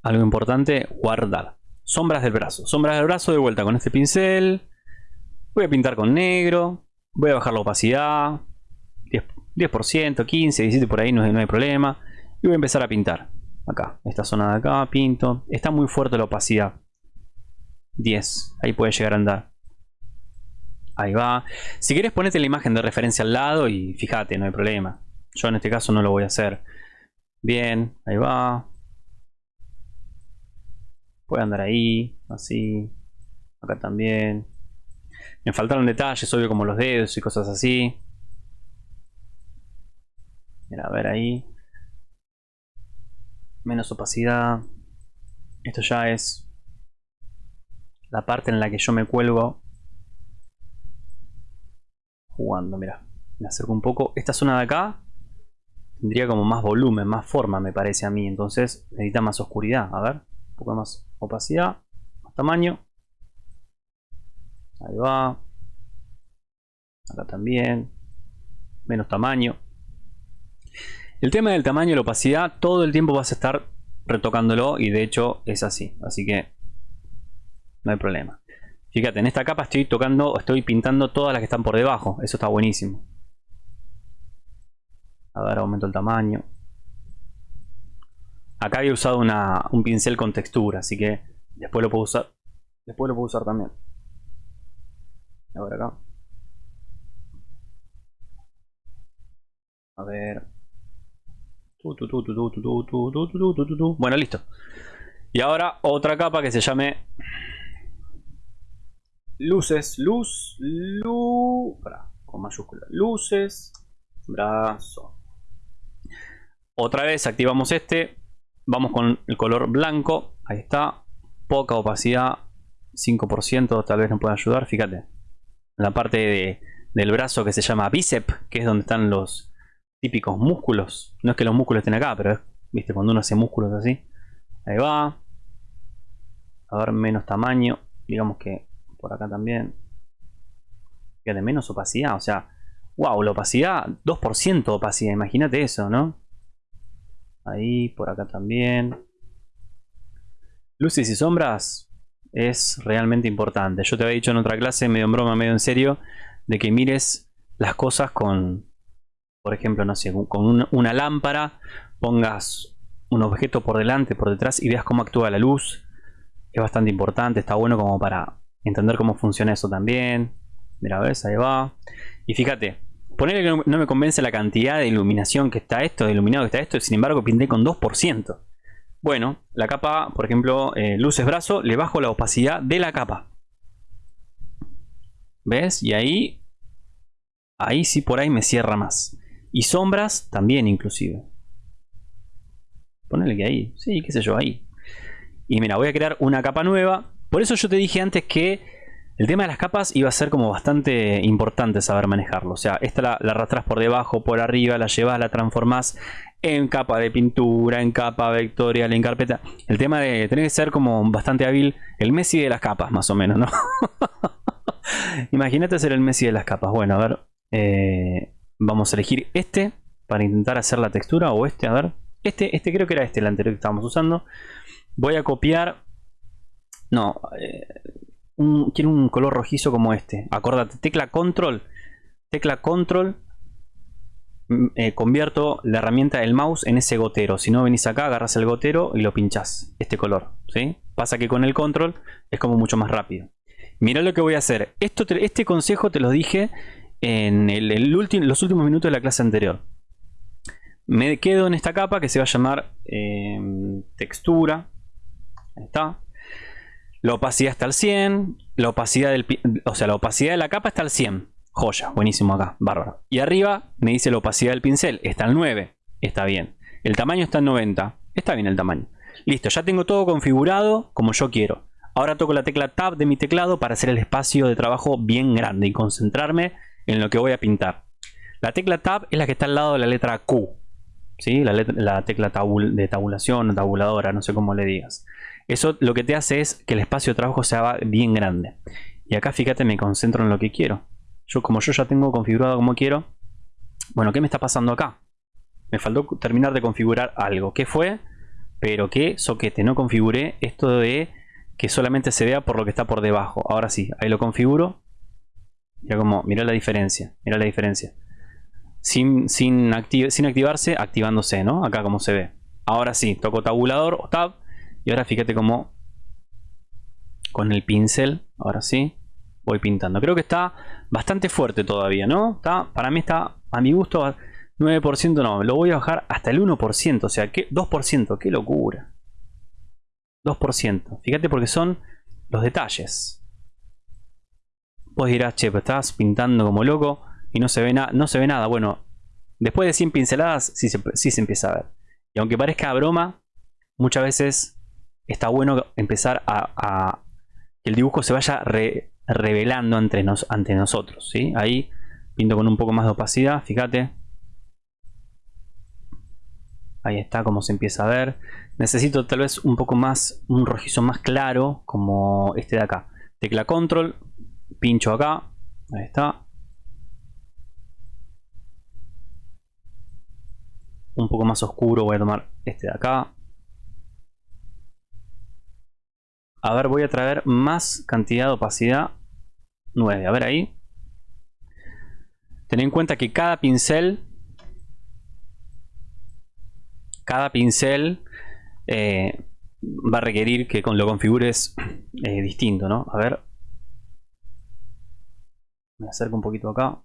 Algo importante, guardar. Sombras del brazo. Sombras del brazo de vuelta con este pincel. Voy a pintar con negro. Voy a bajar la opacidad. 10%, 15, 17 por ahí, no, no hay problema. Y voy a empezar a pintar acá, esta zona de acá, pinto. Está muy fuerte la opacidad. 10, ahí puede llegar a andar. Ahí va. Si quieres ponete la imagen de referencia al lado y fíjate, no hay problema. Yo en este caso no lo voy a hacer. Bien, ahí va. Puede andar ahí, así. Acá también. Me faltaron detalles, obvio, como los dedos y cosas así. Mira, a ver ahí menos opacidad. Esto ya es la parte en la que yo me cuelgo jugando, mira. Me acerco un poco. Esta zona de acá tendría como más volumen, más forma, me parece a mí. Entonces necesita más oscuridad. A ver, un poco más opacidad, más tamaño. Ahí va. Acá también. Menos tamaño. El tema del tamaño y la opacidad, todo el tiempo vas a estar retocándolo y de hecho es así. Así que no hay problema. Fíjate, en esta capa estoy tocando, estoy pintando todas las que están por debajo. Eso está buenísimo. A ver, aumento el tamaño. Acá había usado un pincel con textura, así que después lo puedo usar. Después lo puedo usar también. A ver acá. A ver. Bueno, listo. Y ahora otra capa que se llame luces, luz, luz, con mayúscula, luces, brazo. Otra vez activamos este, vamos con el color blanco, ahí está, poca opacidad, 5%, tal vez nos pueda ayudar, fíjate, en la parte del brazo que se llama bíceps, que es donde están los, típicos músculos. No es que los músculos estén acá, pero es, viste, cuando uno hace músculos así. Ahí va. A ver, menos tamaño. Digamos que por acá también. de menos opacidad. O sea, wow, la opacidad, 2% opacidad. Imagínate eso, ¿no? Ahí, por acá también. Luces y sombras es realmente importante. Yo te había dicho en otra clase, medio en broma, medio en serio, de que mires las cosas con, por ejemplo, no sé, con una, lámpara, pongas un objeto por delante, por detrás y veas cómo actúa la luz. Es bastante importante, está bueno como para entender cómo funciona eso también. Mira, ves, ahí va. Y fíjate, ponerle que no me convence la cantidad de iluminación que está esto, de iluminado que está esto, sin embargo pinté con 2%. Bueno, la capa, por ejemplo, eh, luces brazo, le bajo la opacidad de la capa. ¿Ves? Y ahí, ahí sí por ahí me cierra más. Y sombras también inclusive. Ponele que ahí. Sí, qué sé yo, ahí. Y mira, voy a crear una capa nueva. Por eso yo te dije antes que El tema de las capas iba a ser como bastante importante saber manejarlo. O sea, esta la, arrastras por debajo, por arriba, la llevas, la transformás en capa de pintura, en capa vectorial, en carpeta. El tema de tener que ser como bastante hábil, el Messi de las capas, más o menos, ¿no? Imagínate ser el Messi de las capas. Bueno, a ver, eh, vamos a elegir este para intentar hacer la textura o este, a ver. Este, este creo que era este, el anterior que estábamos usando. Voy a copiar... No, eh, quiero un color rojizo como este. Acordate, tecla control. Tecla control. Mm, eh, convierto la herramienta del mouse en ese gotero. Si no venís acá, agarras el gotero y lo pinchás. Este color. ¿sí? Pasa que con el control es como mucho más rápido. Mira lo que voy a hacer. Esto este consejo te lo dije en el, los últimos minutos de la clase anterior. Me quedo en esta capa que se va a llamar em, textura. Ahí está. La opacidad está al 100. La opacidad del, o sea, la opacidad de la capa está al 100. Joya, buenísimo acá, bárbaro. Y arriba me dice la opacidad del pincel, está al 9. Está bien. El tamaño está al 90. Está bien el tamaño. Listo, ya tengo todo configurado como yo quiero. Ahora toco la tecla Tab de mi teclado para hacer el espacio de trabajo bien grande y concentrarme en lo que voy a pintar. La tecla Tab es la que está al lado de la letra Q. ¿sí? La, tecla de tabulación, tabuladora, no sé cómo le digas. Eso lo que te hace es que el espacio de trabajo se haga bien grande. Y acá fíjate, me concentro en lo que quiero. Yo como yo ya tengo configurado como quiero. Bueno, ¿qué me está pasando acá? Me faltó terminar de configurar algo. ¿Qué fue? Pero qué soquete, no configuré esto de que solamente se vea por lo que está por debajo. Ahora sí, ahí lo configuro. Mira como, mira la diferencia, mira la diferencia. Sin, sin, sin activarse, activándose, ¿no? Acá como se ve. Ahora sí, toco tabulador o tab y ahora fíjate cómo con el pincel, ahora sí, voy pintando. Creo que está bastante fuerte todavía, ¿no? Está, para mí está, a mi gusto, 9% no, lo voy a bajar hasta el 1%, o sea, ¿qué? 2%, qué locura. 2%, fíjate porque son los detalles. Vos dirás, che, pero estás pintando como loco y no se ve, nada no se ve nada. Bueno, después de 100 pinceladas sí sí se empieza a ver. Y aunque parezca broma, muchas veces está bueno empezar a, que el dibujo se vaya revelando ante, ante nosotros. ¿sí? Ahí pinto con un poco más de opacidad, fíjate. Ahí está como se empieza a ver. Necesito tal vez un poco más, un rojizo más claro como este de acá. Tecla control, pincho acá, ahí está. Un poco más oscuro voy a tomar este de acá. A ver, voy a traer más cantidad de opacidad. 9. A ver ahí. Ten en cuenta que cada pincel... Cada pincel eh, va a requerir que lo configures eh, distinto, ¿no? A ver. Me acerco un poquito acá.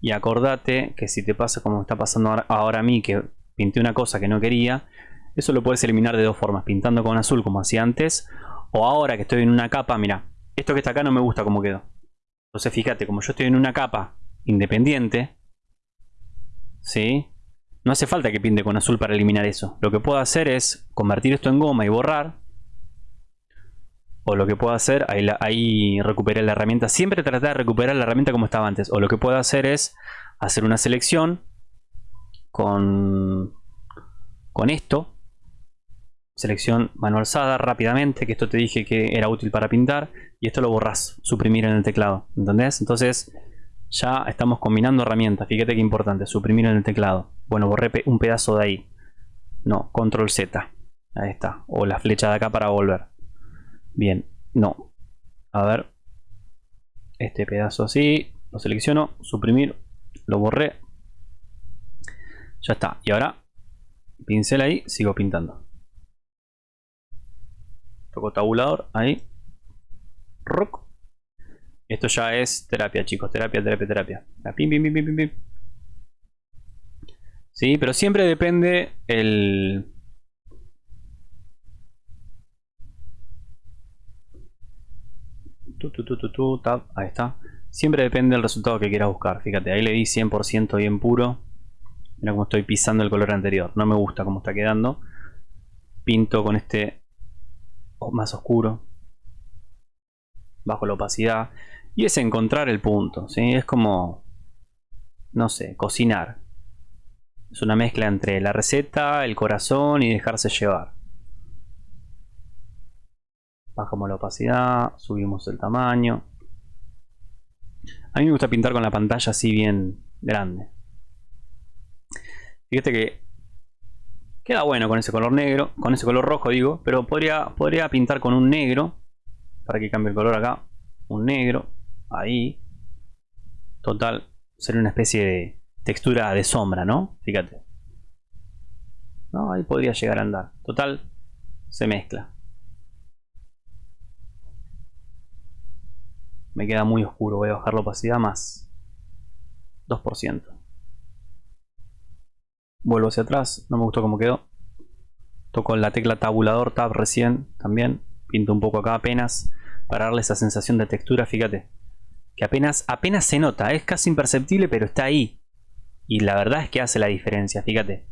Y acordate que si te pasa como está pasando ahora a mí, que pinté una cosa que no quería, eso lo puedes eliminar de dos formas, pintando con azul como hacía antes, o ahora que estoy en una capa, mira, esto que está acá no me gusta como quedó. Entonces fíjate, como yo estoy en una capa independiente, ¿sí? No hace falta que pinte con azul para eliminar eso. Lo que puedo hacer es convertir esto en goma y borrar. O lo que puedo hacer, ahí, ahí recuperé la herramienta. Siempre tratar de recuperar la herramienta como estaba antes. O lo que puedo hacer es hacer una selección con, con esto selección manual SADA rápidamente, que esto te dije que era útil para pintar, y esto lo borras, suprimir en el teclado, ¿entendés? Entonces ya estamos combinando herramientas, fíjate que importante, suprimir en el teclado. Bueno, borré un pedazo de ahí. No, control Z, ahí está, o la flecha de acá para volver. Bien, no. A ver, este pedazo así, lo selecciono, suprimir, lo borré. Ya está, y ahora pincel ahí, sigo pintando. Toco tabulador, ahí. Rock. Esto ya es terapia, chicos. Terapia, terapia, terapia. Pim, pim, pim, pim, pim. Sí, pero siempre depende el... Tu, tu, tu, tab. Ahí está. Siempre depende del resultado que quieras buscar. Fíjate, ahí le di 100% bien puro. Mira cómo estoy pisando el color anterior. No me gusta cómo está quedando. Pinto con este más oscuro. Bajo la opacidad. Y es encontrar el punto. ¿sí? Es como, no sé, cocinar. Es una mezcla entre la receta, el corazón y dejarse llevar. Bajamos la opacidad, subimos el tamaño. A mí me gusta pintar con la pantalla así bien grande. Fíjate que queda bueno con ese color negro, con ese color rojo digo, pero podría, podría pintar con un negro, para que cambie el color acá, un negro, ahí. Total, sería una especie de textura de sombra, ¿no? Fíjate. No, ahí podría llegar a andar. Total, se mezcla. Me queda muy oscuro, voy a bajar la opacidad más 2%. Vuelvo hacia atrás, no me gustó cómo quedó. Toco la tecla tabulador tab recién también. Pinto un poco acá apenas para darle esa sensación de textura, fíjate. Que apenas, apenas se nota, es casi imperceptible pero está ahí. Y la verdad es que hace la diferencia, fíjate.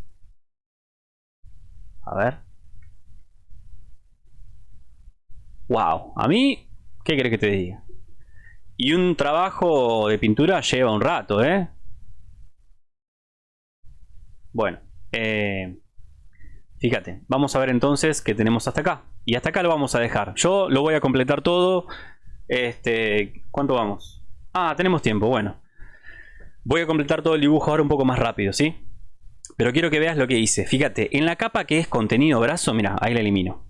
A ver. Wow, a mí, ¿qué crees que te diga? Y un trabajo de pintura lleva un rato, ¿eh? Bueno, eh, fíjate, vamos a ver entonces qué tenemos hasta acá. Y hasta acá lo vamos a dejar. Yo lo voy a completar todo. Este, ¿Cuánto vamos? Ah, tenemos tiempo, bueno. Voy a completar todo el dibujo ahora un poco más rápido, ¿sí? Pero quiero que veas lo que hice. Fíjate, en la capa que es contenido brazo, mira, ahí la elimino.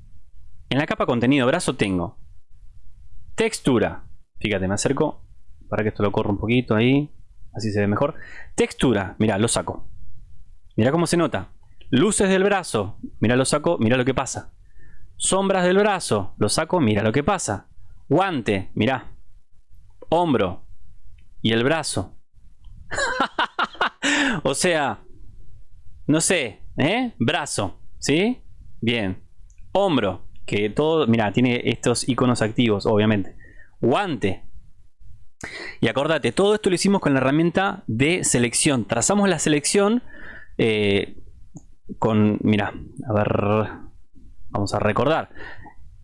En la capa contenido brazo tengo textura, Fíjate, me acerco para que esto lo corra un poquito ahí. Así se ve mejor. Textura, mira, lo saco. Mira cómo se nota. Luces del brazo, mira lo saco, mira lo que pasa. Sombras del brazo, lo saco, mira lo que pasa. Guante, mira. Hombro. Y el brazo. o sea, no sé, ¿eh? Brazo, ¿sí? Bien. Hombro, que todo, mira, tiene estos iconos activos, obviamente guante. Y acordate, todo esto lo hicimos con la herramienta de selección. Trazamos la selección eh, con, mira, a ver, vamos a recordar.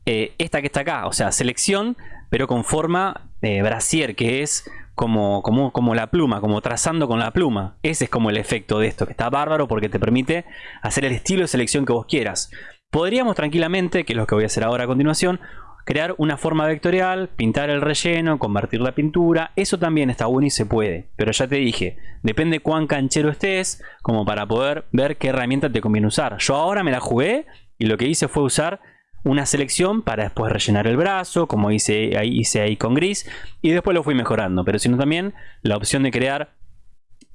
Eh, esta que está acá, o sea, selección, pero con forma eh, brasier, que es como, como, como la pluma, como trazando con la pluma. Ese es como el efecto de esto, que está bárbaro porque te permite hacer el estilo de selección que vos quieras. Podríamos tranquilamente, que es lo que voy a hacer ahora a continuación, crear una forma vectorial, pintar el relleno, convertir la pintura, eso también está bueno y se puede, pero ya te dije, depende cuán canchero estés, como para poder ver qué herramienta te conviene usar. Yo ahora me la jugué y lo que hice fue usar una selección para después rellenar el brazo, como hice ahí, hice ahí con gris, y después lo fui mejorando, pero sino también la opción de crear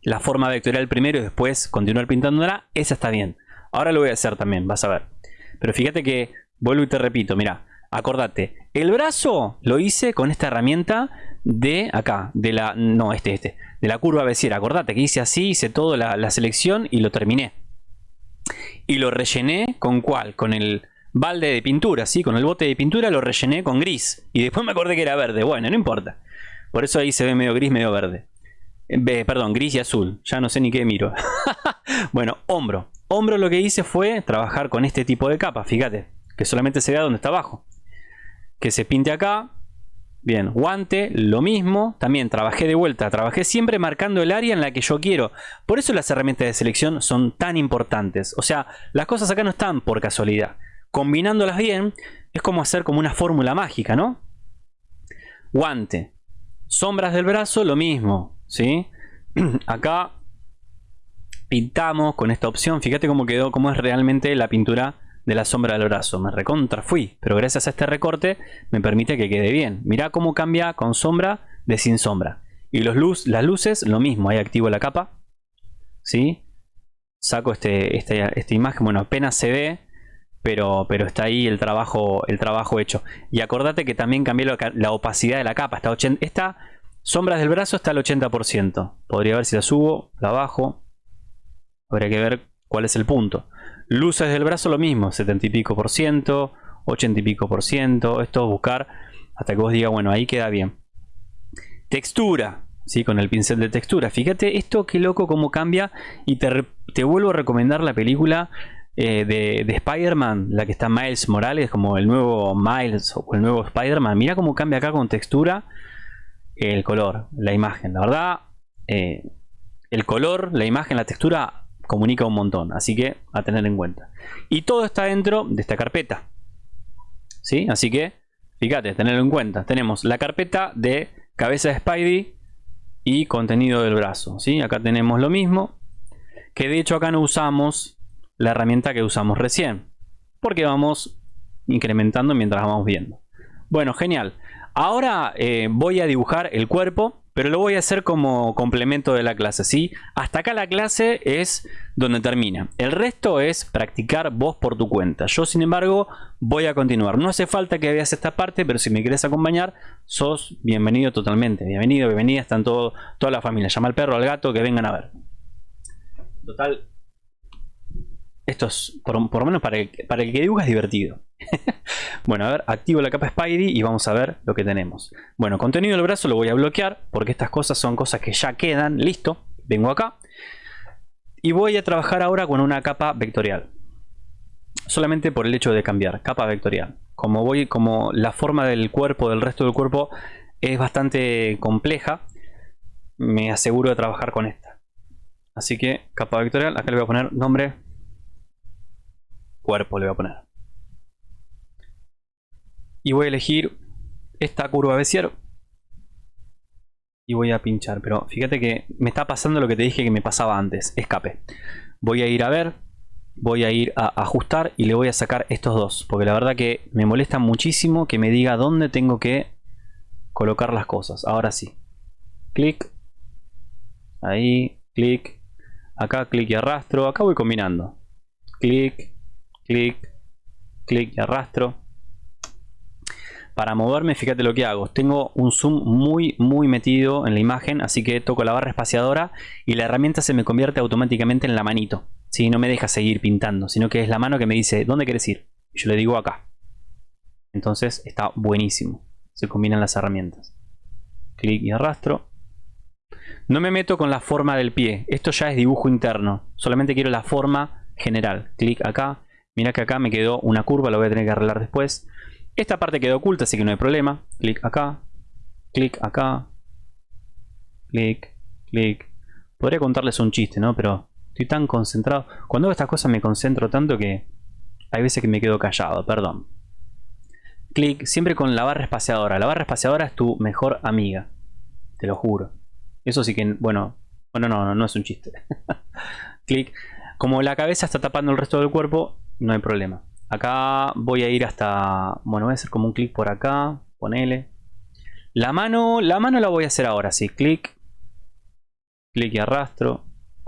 la forma vectorial primero y después continuar pintándola, esa está bien. Ahora lo voy a hacer también, vas a ver. Pero fíjate que, vuelvo y te repito, mira, Acordate, el brazo lo hice con esta herramienta de acá, de la, no, este, este, de la curva beciera. Acordate que hice así, hice toda la, selección y lo terminé. Y lo rellené con cuál, con el balde de pintura, ¿sí? Con el bote de pintura lo rellené con gris. Y después me acordé que era verde. Bueno, no importa. Por eso ahí se ve medio gris, medio verde. Perdón, gris y azul. Ya no sé ni qué miro. bueno, hombro. Hombro lo que hice fue trabajar con este tipo de capa, fíjate. Que solamente se vea donde está abajo que se pinte acá. Bien, guante, lo mismo. También trabajé de vuelta, trabajé siempre marcando el área en la que yo quiero. Por eso las herramientas de selección son tan importantes. O sea, las cosas acá no están por casualidad. Combinándolas bien, es como hacer como una fórmula mágica, ¿no? Guante. Sombras del brazo, lo mismo, ¿sí? acá pintamos con esta opción. Fíjate cómo quedó, cómo es realmente la pintura de la sombra del brazo. Me recontra fui, pero gracias a este recorte me permite que quede bien. Mirá cómo cambia con sombra de sin sombra. Y los luz, las luces, lo mismo. Ahí activo la capa. ¿Sí? Saco este, este, esta imagen. Bueno, apenas se ve. Pero, pero está ahí el trabajo, el trabajo hecho. Y acordate que también cambié la, opacidad de la capa. Está esta sombra del brazo está al 80%. Podría ver si la subo, la bajo. Habría que ver cuál es el punto. Luces del brazo lo mismo, 70 y pico por ciento, 80 y pico por ciento. Esto buscar hasta que vos digas, bueno, ahí queda bien. Textura, ¿sí? con el pincel de textura. Fíjate esto qué loco cómo cambia y te, te vuelvo a recomendar la película eh, de, de Spider-Man, la que está Miles Morales, como el nuevo Miles o el nuevo Spider-Man. Mira cómo cambia acá con textura el color, la imagen. La verdad, eh, el color, la imagen, la textura comunica un montón. Así que a tener en cuenta. Y todo está dentro de esta carpeta. ¿Sí? Así que, fíjate, tenerlo en cuenta. Tenemos la carpeta de cabeza de Spidey y contenido del brazo. ¿sí? Acá tenemos lo mismo. Que de hecho acá no usamos la herramienta que usamos recién. Porque vamos incrementando mientras vamos viendo. Bueno, genial. Ahora eh, voy a dibujar el cuerpo, pero lo voy a hacer como complemento de la clase, ¿sí? Hasta acá la clase es donde termina. El resto es practicar vos por tu cuenta. Yo, sin embargo, voy a continuar. No hace falta que veas esta parte, pero si me quieres acompañar, sos bienvenido totalmente. Bienvenido, bienvenida, están todo, toda la familia. Llama al perro, al gato, que vengan a ver. Total, esto es por, lo menos para el, que dibuja es divertido. bueno, a ver, activo la capa Spidey y vamos a ver lo que tenemos. Bueno, contenido del brazo lo voy a bloquear porque estas cosas son cosas que ya quedan. Listo, vengo acá. Y voy a trabajar ahora con una capa vectorial. Solamente por el hecho de cambiar, capa vectorial. Como voy, como la forma del cuerpo, del resto del cuerpo, es bastante compleja, me aseguro de trabajar con esta. Así que capa vectorial, acá le voy a poner nombre cuerpo, le voy a poner. Y voy a elegir esta curva Bézier y voy a pinchar pero fíjate que me está pasando lo que te dije que me pasaba antes escape. Voy a ir a ver voy a ir a ajustar y le voy a sacar estos dos porque la verdad que me molesta muchísimo que me diga dónde tengo que colocar las cosas. Ahora sí. Clic. Ahí clic. Acá clic y arrastro. Acá voy combinando. Clic clic clic y arrastro para moverme, fíjate lo que hago. Tengo un zoom muy, muy metido en la imagen, así que toco la barra espaciadora y la herramienta se me convierte automáticamente en la manito. Si No me deja seguir pintando, sino que es la mano que me dice, ¿dónde quieres ir? Y yo le digo acá. Entonces está buenísimo. Se combinan las herramientas. Clic y arrastro. No me meto con la forma del pie. Esto ya es dibujo interno. Solamente quiero la forma general. Clic acá. Mira que acá me quedó una curva, lo voy a tener que arreglar después. Esta parte quedó oculta, así que no hay problema. Clic acá, clic acá, clic, clic. Podría contarles un chiste, ¿no? Pero estoy tan concentrado. Cuando hago estas cosas me concentro tanto que hay veces que me quedo callado, perdón. Clic, siempre con la barra espaciadora. La barra espaciadora es tu mejor amiga. Te lo juro. Eso sí que, bueno, bueno, no, no, no es un chiste. clic. Como la cabeza está tapando el resto del cuerpo, no hay problema. Acá voy a ir hasta... Bueno, voy a hacer como un clic por acá. Ponele. La mano, la mano la voy a hacer ahora, sí. Clic. Clic y arrastro.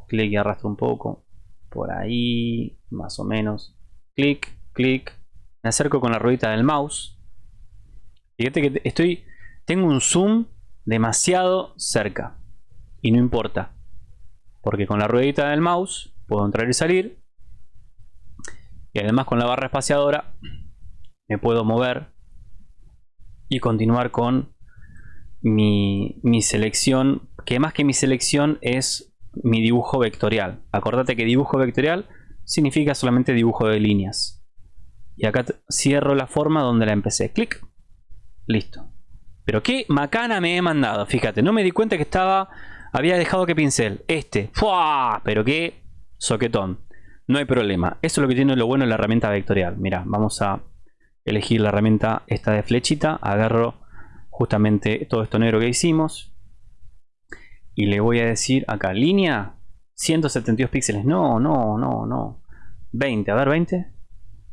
Clic y arrastro un poco. Por ahí, más o menos. Clic, clic. Me acerco con la ruedita del mouse. Fíjate que estoy... Tengo un zoom demasiado cerca. Y no importa. Porque con la ruedita del mouse puedo entrar y salir y además con la barra espaciadora me puedo mover y continuar con mi, selección que más que mi selección es mi dibujo vectorial. Acordate que dibujo vectorial significa solamente dibujo de líneas. Y acá cierro la forma donde la empecé. Clic. Listo. Pero qué macana me he mandado fíjate. No me di cuenta que estaba había dejado que pincel. Este. ¡Fua! pero qué soquetón no hay problema. Eso es lo que tiene lo bueno de la herramienta vectorial. Mira, vamos a elegir la herramienta esta de flechita. Agarro justamente todo esto negro que hicimos. Y le voy a decir acá, línea 172 píxeles. No, no, no, no. 20, a ver, 20.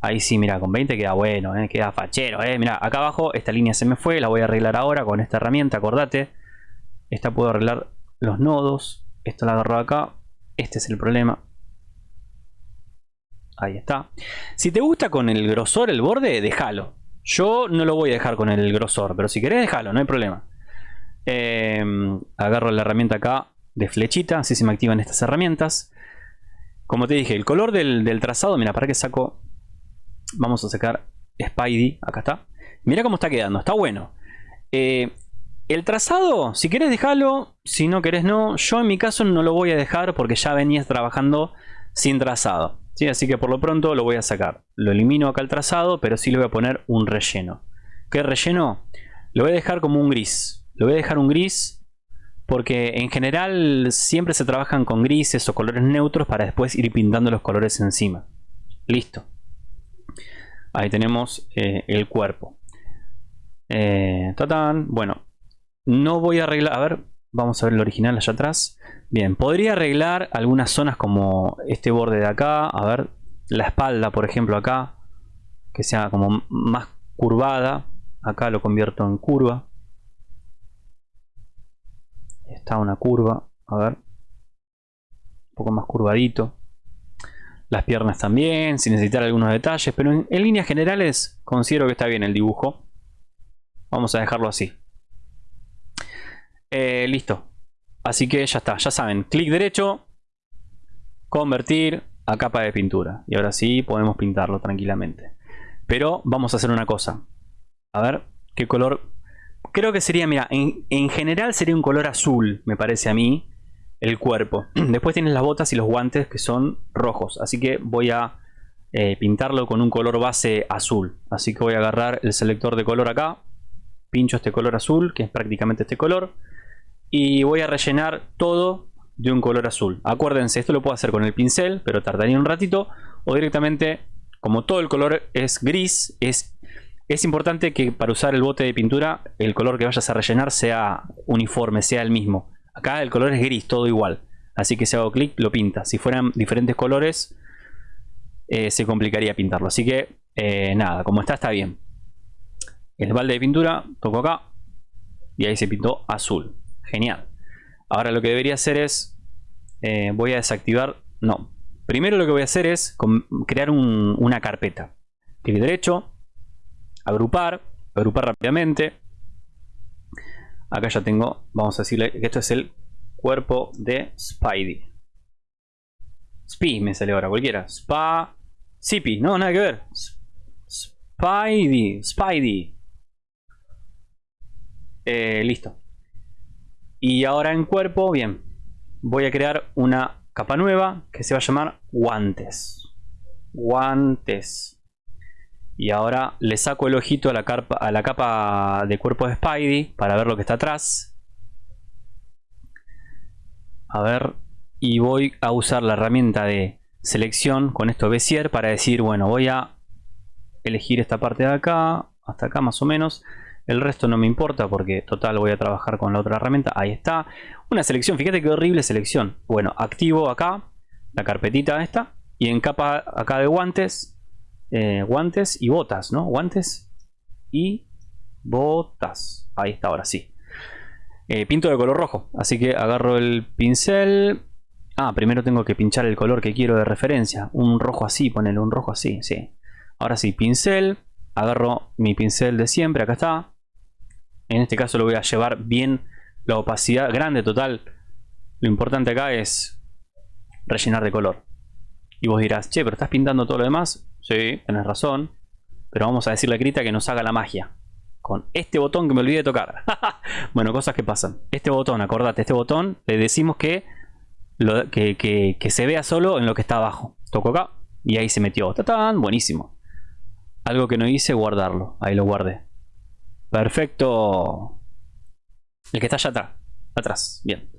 Ahí sí, mira, con 20 queda bueno, eh, queda fachero. Eh. Mira, acá abajo esta línea se me fue, la voy a arreglar ahora con esta herramienta, acordate. Esta puedo arreglar los nodos. Esto la agarro acá. Este es el problema. Ahí está. Si te gusta con el grosor el borde, déjalo. Yo no lo voy a dejar con el grosor, pero si querés déjalo, no hay problema. Em, agarro la herramienta acá de flechita, así se me activan estas herramientas. Como te dije, el color del, trazado, mira, para que saco... Vamos a sacar Spidey, acá está. Mira cómo está quedando, está bueno. Eh, el trazado, si querés déjalo, si no querés no. Yo en mi caso no lo voy a dejar porque ya venías trabajando sin trazado. ¿Sí? Así que por lo pronto lo voy a sacar. Lo elimino acá el trazado, pero sí le voy a poner un relleno. ¿Qué relleno? Lo voy a dejar como un gris. Lo voy a dejar un gris porque en general siempre se trabajan con grises o colores neutros para después ir pintando los colores encima. Listo. Ahí tenemos eh, el cuerpo. Eh, bueno, no voy a arreglar... A ver, vamos a ver el original allá atrás. Bien, podría arreglar algunas zonas como este borde de acá. A ver, la espalda, por ejemplo, acá. Que sea como más curvada. Acá lo convierto en curva está una curva, a ver, un poco más curvadito. Las piernas también, sin necesitar algunos detalles, pero en, líneas generales considero que está bien el dibujo. Vamos a dejarlo así. Eh, listo. Así que ya está, ya saben, clic derecho, convertir a capa de pintura. Y ahora sí podemos pintarlo tranquilamente. Pero vamos a hacer una cosa. A ver, qué color Creo que sería, mira, en, general sería un color azul, me parece a mí, el cuerpo. Después tienes las botas y los guantes que son rojos, así que voy a eh, pintarlo con un color base azul. Así que voy a agarrar el selector de color acá, pincho este color azul, que es prácticamente este color, y voy a rellenar todo de un color azul. Acuérdense, esto lo puedo hacer con el pincel, pero tardaría un ratito, o directamente, como todo el color es gris, es es importante que para usar el bote de pintura el color que vayas a rellenar sea uniforme, sea el mismo. Acá el color es gris, todo igual. Así que si hago clic lo pinta. Si fueran diferentes colores eh, se complicaría pintarlo. Así que eh, nada, como está está bien. El balde de pintura, toco acá y ahí se pintó azul. Genial. Ahora lo que debería hacer es, eh, voy a desactivar, no. Primero lo que voy a hacer es crear una carpeta. Clic derecho, agrupar, agrupar rápidamente. Acá ya tengo, vamos a decirle que esto es el cuerpo de Spidey. Spi me sale ahora, cualquiera. Spa. Sipi, no, nada que ver. Spidey, Spidey. Eh, listo. Y ahora en cuerpo, bien. Voy a crear una capa nueva que se va a llamar guantes. Guantes. Y ahora le saco el ojito a la, a la capa de cuerpo de Spidey para ver lo que está atrás. A ver, y voy a usar la herramienta de selección con esto Bezier para decir, bueno, voy a elegir esta parte de acá, hasta acá más o menos. El resto no me importa porque total voy a trabajar con la otra herramienta. Ahí está. Una selección, fíjate qué horrible selección. Bueno, activo acá la carpetita esta y en capa acá de guantes eh, guantes y botas, ¿no? Guantes y botas. Ahí está, ahora sí. Eh, pinto de color rojo, así que agarro el pincel. Ah, primero tengo que pinchar el color que quiero de referencia. Un rojo así, ponele un rojo así, sí. Ahora sí, pincel. Agarro mi pincel de siempre, acá está. En este caso lo voy a llevar bien la opacidad grande total. Lo importante acá es rellenar de color. Y vos dirás, che, pero estás pintando todo lo demás. Sí, tenés razón. Pero vamos a decirle a Krita que nos haga la magia. Con este botón que me olvidé de tocar. bueno, cosas que pasan. Este botón, acordate, este botón le decimos que, que, se vea solo en lo que está abajo. Toco acá y ahí se metió. ¡Tatán! Buenísimo. Algo que no hice, guardarlo. Ahí lo guardé. Perfecto. El que está allá atrás. Atrás. Bien.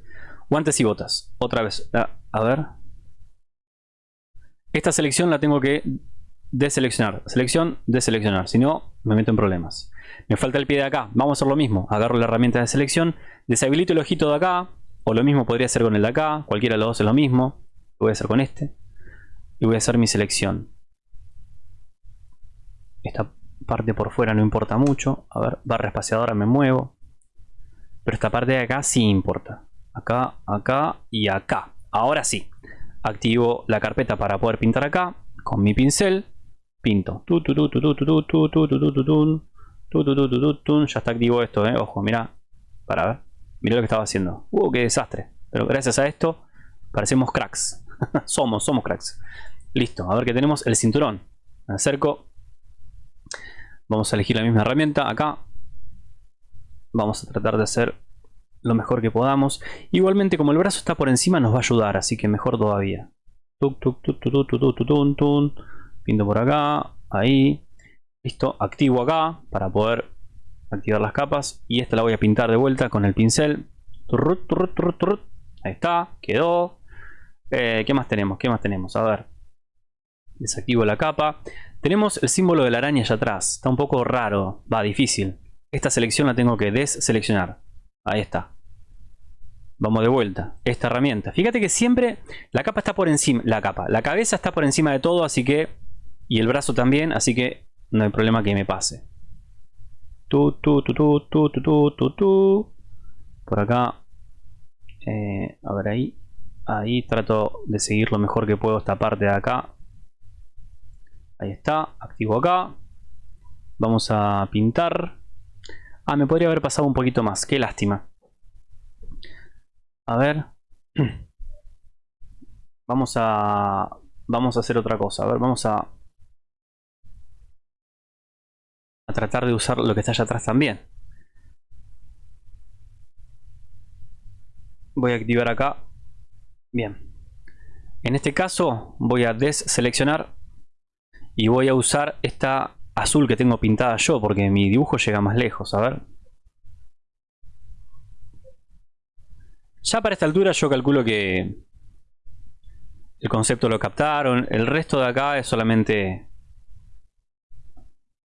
Guantes y botas. Otra vez. Ah, a ver. Esta selección la tengo que deseleccionar. Selección, deseleccionar. Si no, me meto en problemas. Me falta el pie de acá. Vamos a hacer lo mismo. Agarro la herramienta de selección. Deshabilito el ojito de acá. O lo mismo podría hacer con el de acá. Cualquiera de los dos es lo mismo. Lo voy a hacer con este. Y voy a hacer mi selección. Esta parte por fuera no importa mucho. A ver, barra espaciadora me muevo. Pero esta parte de acá sí importa. Acá, acá y acá. Ahora sí. Activo la carpeta para poder pintar acá. Con mi pincel pinto. Ya está activo esto, eh. Ojo, mira. Para ver. Mira lo que estaba haciendo. Uh, qué desastre. Pero gracias a esto parecemos cracks. somos, somos cracks. Listo. A ver que tenemos el cinturón. Me acerco. Vamos a elegir la misma herramienta acá. Vamos a tratar de hacer lo mejor que podamos. Igualmente como el brazo está por encima nos va a ayudar, así que mejor todavía. Pinto por acá. Ahí. Listo. Activo acá para poder activar las capas. Y esta la voy a pintar de vuelta con el pincel. Ahí está. Quedó. Eh, ¿Qué más tenemos? ¿Qué más tenemos? A ver. Desactivo la capa. Tenemos el símbolo de la araña allá atrás. Está un poco raro. Va, difícil. Esta selección la tengo que deseleccionar. Ahí está. Vamos de vuelta. Esta herramienta. Fíjate que siempre la capa está por encima. La capa. La cabeza está por encima de todo, así que... Y el brazo también, así que no hay problema que me pase. Tu, tu, tu, tu, tu, tu, tu, tu, Por acá. Eh, a ver ahí. Ahí trato de seguir lo mejor que puedo esta parte de acá. Ahí está. Activo acá. Vamos a pintar. Ah, me podría haber pasado un poquito más. Qué lástima. A ver. Vamos a... Vamos a hacer otra cosa. A ver, vamos a... A tratar de usar lo que está allá atrás también. Voy a activar acá. Bien. En este caso voy a deseleccionar y voy a usar esta azul que tengo pintada yo porque mi dibujo llega más lejos. A ver. Ya para esta altura yo calculo que el concepto lo captaron. El resto de acá es solamente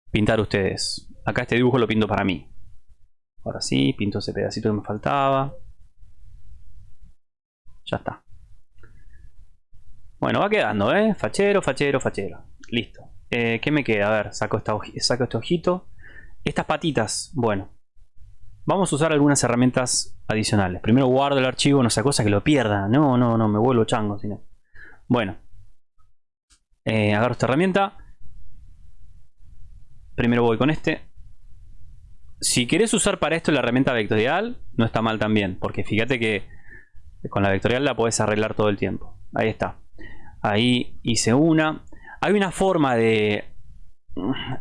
pintar ustedes. Acá este dibujo lo pinto para mí. Ahora sí, pinto ese pedacito que me faltaba. Ya está. Bueno, va quedando, ¿eh? Fachero, fachero, fachero. Listo. Eh, ¿Qué me queda? A ver, saco, esta este ojito. Estas patitas, bueno. Vamos a usar algunas herramientas adicionales. Primero guardo el archivo, no sea cosa que lo pierda. No, no, no, me vuelvo chango. Sino. Bueno. Eh, agarro esta herramienta. Primero voy con este. Si querés usar para esto la herramienta vectorial, no está mal también. Porque fíjate que con la vectorial la puedes arreglar todo el tiempo. Ahí está. Ahí hice una. Hay una forma de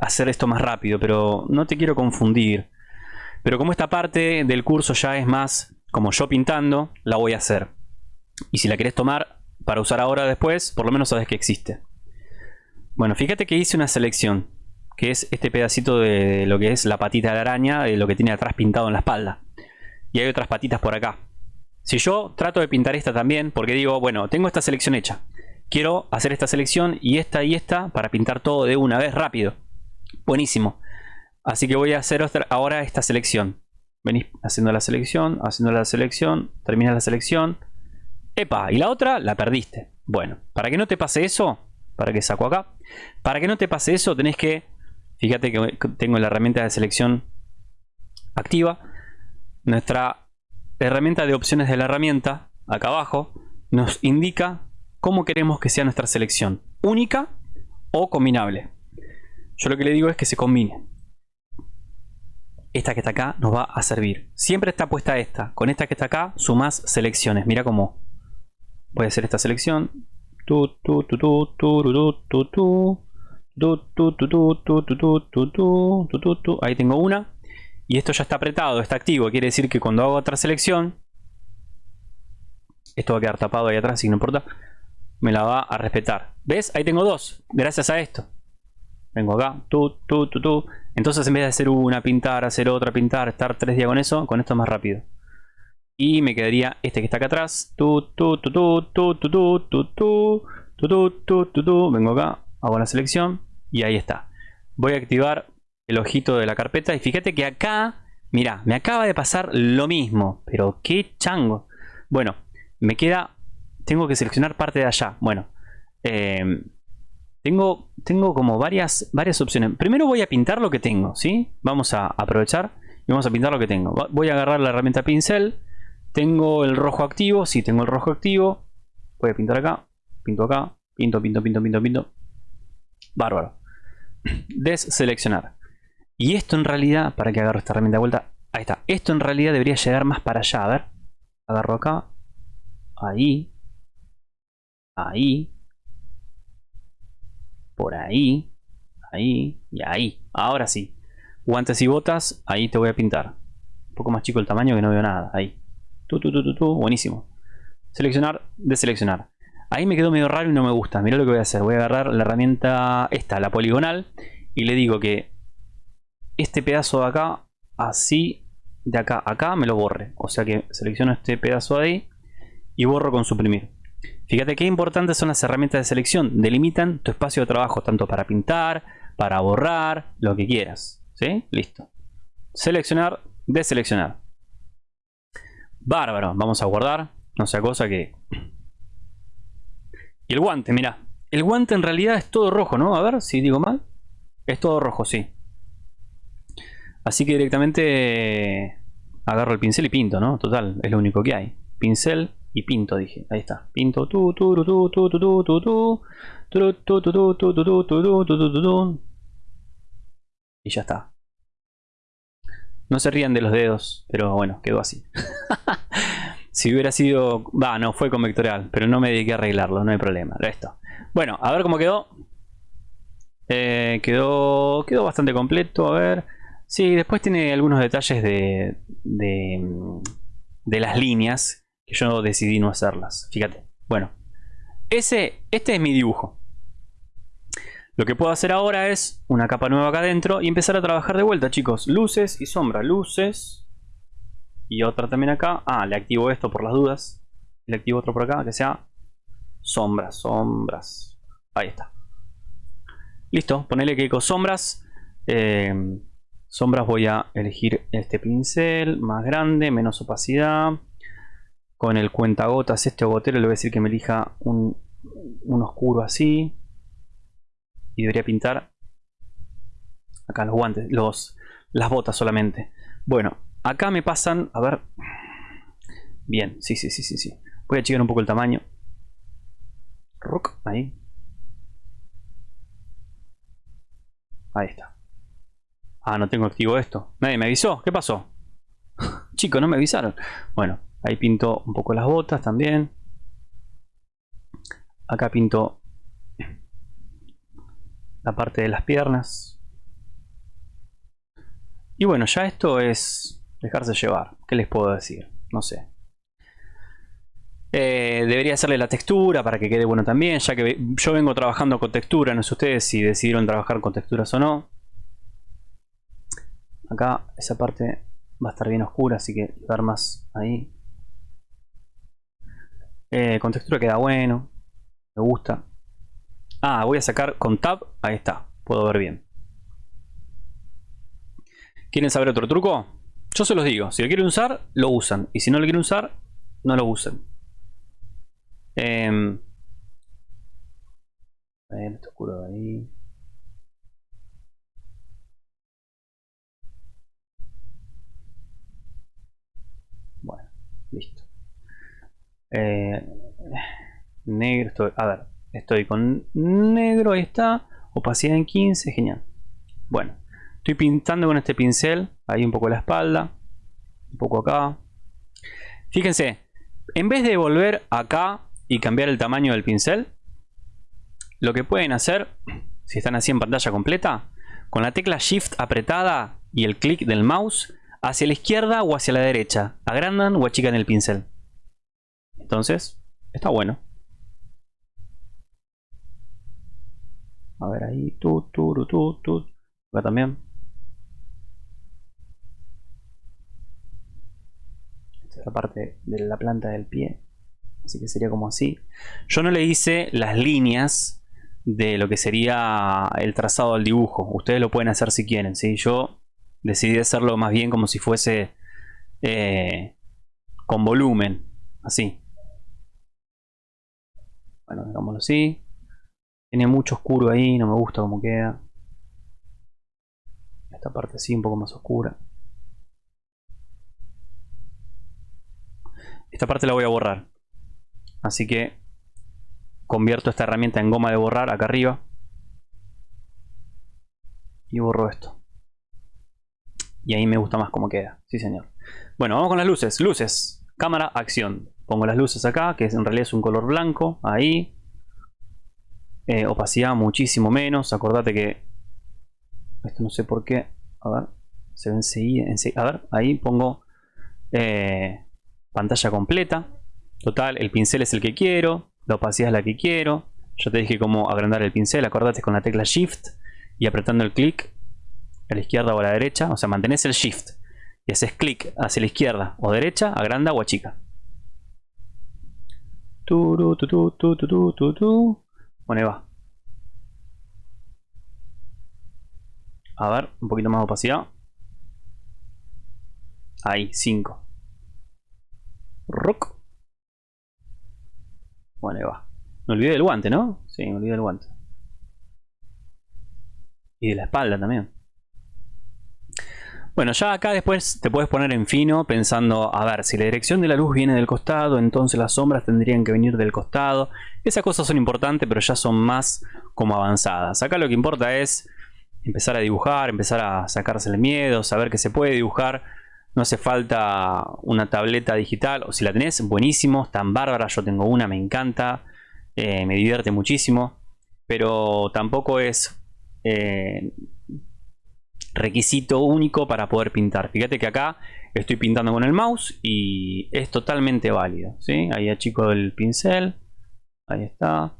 hacer esto más rápido, pero no te quiero confundir. Pero como esta parte del curso ya es más como yo pintando, la voy a hacer. Y si la querés tomar para usar ahora o después, por lo menos sabes que existe. Bueno, fíjate que hice una selección, que es este pedacito de lo que es la patita de araña, de lo que tiene atrás pintado en la espalda. Y hay otras patitas por acá. Si yo trato de pintar esta también, porque digo, bueno, tengo esta selección hecha. Quiero hacer esta selección y esta y esta para pintar todo de una vez rápido. Buenísimo. Así que voy a hacer ahora esta selección. Venís haciendo la selección, haciendo la selección, terminas la selección. ¡Epa! Y la otra la perdiste. Bueno, para que no te pase eso, para que saco acá, para que no te pase eso tenés que, fíjate que tengo la herramienta de selección activa. Nuestra herramienta de opciones de la herramienta, acá abajo, nos indica cómo queremos que sea nuestra selección. Única o combinable. Yo lo que le digo es que se combine esta que está acá nos va a servir. Siempre está puesta esta. Con esta que está acá sumas selecciones. Mira cómo puede ser esta selección. Ahí tengo una. Y esto ya está apretado, está activo. Quiere decir que cuando hago otra selección, esto va a quedar tapado ahí atrás, si no importa, me la va a respetar. ¿Ves? Ahí tengo dos, gracias a esto. Vengo acá. Entonces en vez de hacer una, pintar, hacer otra, pintar, estar tres días con eso, con esto es más rápido. Y me quedaría este que está acá atrás. Vengo acá, hago la selección y ahí está. Voy a activar el ojito de la carpeta y fíjate que acá, mira, me acaba de pasar lo mismo. Pero qué chango. Bueno, me queda, tengo que seleccionar parte de allá. Bueno, eh, tengo, tengo como varias, varias opciones. Primero voy a pintar lo que tengo, ¿sí? Vamos a aprovechar y vamos a pintar lo que tengo. Voy a agarrar la herramienta pincel. Tengo el rojo activo, sí, tengo el rojo activo. Voy a pintar acá, pinto acá, pinto, pinto, pinto, pinto, pinto. Bárbaro. Deseleccionar. Y esto en realidad, para que agarro esta herramienta de vuelta, ahí está. Esto en realidad debería llegar más para allá, a ver. Agarro acá, ahí, ahí, por ahí, ahí y ahí. Ahora sí. Guantes y botas, ahí te voy a pintar. Un poco más chico el tamaño que no veo nada. Ahí. Tu, tu, tu, tu, tu. Buenísimo. Seleccionar, deseleccionar. Ahí me quedó medio raro y no me gusta. Mira lo que voy a hacer. Voy a agarrar la herramienta esta, la poligonal. Y le digo que este pedazo de acá, así, de acá a acá, me lo borre. O sea que selecciono este pedazo de ahí y borro con suprimir. Fíjate qué importantes son las herramientas de selección. Delimitan tu espacio de trabajo tanto para pintar, para borrar, lo que quieras. ¿Sí? Listo. Seleccionar, deseleccionar. Bárbaro. Vamos a guardar. No sea cosa que y el guante, mira. El guante en realidad es todo rojo, ¿no? A ver si digo mal. Es todo rojo, sí. Así que directamente agarro el pincel y pinto, ¿no? Total, es lo único que hay. Pincel y pinto, dije. Ahí está. Pinto. Y ya está. No se rían de los dedos, pero bueno, quedó así. si hubiera sido... Va, no, fue con vectorial, pero no me dediqué a arreglarlo, no hay problema. Esto. Bueno, a ver cómo quedó. Eh, quedó, quedó bastante completo, a ver. Sí, después tiene algunos detalles de, de las líneas que yo decidí no hacerlas. Fíjate. Bueno, ese, este es mi dibujo. Lo que puedo hacer ahora es una capa nueva acá adentro y empezar a trabajar de vuelta, chicos. Luces y sombra. Luces, y otra también acá. Ah, le activo esto por las dudas. Le activo otro por acá que sea sombras, sombras. Ahí está. Listo, ponele que con sombras. Eh, sombras voy a elegir este pincel más grande, menos opacidad. Con el cuentagotas, este gotero, le voy a decir que me elija un, oscuro así. Y debería pintar acá los guantes, los, las botas solamente. Bueno, Acá me pasan, a ver. Bien, sí, sí, sí, sí, sí. Voy a achicar un poco el tamaño. Rock, ahí. Ahí está. Ah, no tengo activo esto. Me avisó. ¿Qué pasó? Chicos, no me avisaron. Bueno, ahí pinto un poco las botas también. Acá pinto la parte de las piernas. Y bueno, ya esto es Dejarse llevar. ¿Qué les puedo decir? No sé. Eh, debería hacerle la textura para que quede bueno también, ya que yo vengo trabajando con textura, no sé ustedes si decidieron trabajar con texturas o no. Acá esa parte va a estar bien oscura, así que dar más ahí. Eh, con textura queda bueno, me gusta. Ah, voy a sacar con tab, ahí está, puedo ver bien. ¿Quieren saber otro truco? Yo se los digo, si lo quieren usar, lo usan. Y si no lo quieren usar, no lo usen. Eh, ver, está oscuro ahí. Bueno, listo. Eh, negro, estoy, a ver, estoy con negro, ahí está. Opacidad en 15, genial. Bueno, Estoy pintando con este pincel, ahí un poco la espalda, un poco acá. Fíjense, en vez de volver acá y cambiar el tamaño del pincel, lo que pueden hacer, si están así en pantalla completa, con la tecla Shift apretada y el clic del mouse, hacia la izquierda o hacia la derecha, agrandan o achican el pincel. Entonces, está bueno. A ver ahí, tu, tu, tu, tu, acá también. la parte de la planta del pie. Así que sería como así. Yo no le hice las líneas de lo que sería el trazado del dibujo. Ustedes lo pueden hacer si quieren. ¿sí? Yo decidí hacerlo más bien como si fuese eh, con volumen. Así. Bueno, digámoslo así. Tiene mucho oscuro ahí, no me gusta cómo queda. Esta parte así, un poco más oscura. Esta parte la voy a borrar. Así que convierto esta herramienta en goma de borrar acá arriba. Y borro esto. Y ahí me gusta más cómo queda. Sí, señor. Bueno, vamos con las luces. Luces. Cámara, acción. Pongo las luces acá, que en realidad es un color blanco. Ahí. Eh, opacidad muchísimo menos. Acordate que... Esto no sé por qué. A ver. Se ve enseguida. A ver, ahí pongo... Eh, pantalla completa. Total, el pincel es el que quiero. La opacidad es la que quiero. Yo te dije cómo agrandar el pincel. Acordate con la tecla Shift y apretando el clic a la izquierda o a la derecha. O sea, mantenés el Shift y haces clic hacia la izquierda o derecha, agranda o achica. Tu, tu, tu, Bueno, ahí va. A ver, un poquito más de opacidad. Ahí, 5. Rock. Bueno, ahí va. Me olvidé del guante, ¿no? Sí, me olvidé del guante. Y de la espalda también. Bueno, ya acá después te puedes poner en fino pensando, a ver, si la dirección de la luz viene del costado, entonces las sombras tendrían que venir del costado. Esas cosas son importantes, pero ya son más como avanzadas. Acá lo que importa es empezar a dibujar, empezar a sacarse el miedo, saber que se puede dibujar. No hace falta una tableta digital, o si la tenés, buenísimo, tan bárbara, yo tengo una, me encanta, eh, me divierte muchísimo, pero tampoco es eh, requisito único para poder pintar. Fíjate que acá estoy pintando con el mouse y es totalmente válido. ¿sí? Ahí achico el pincel. Ahí está.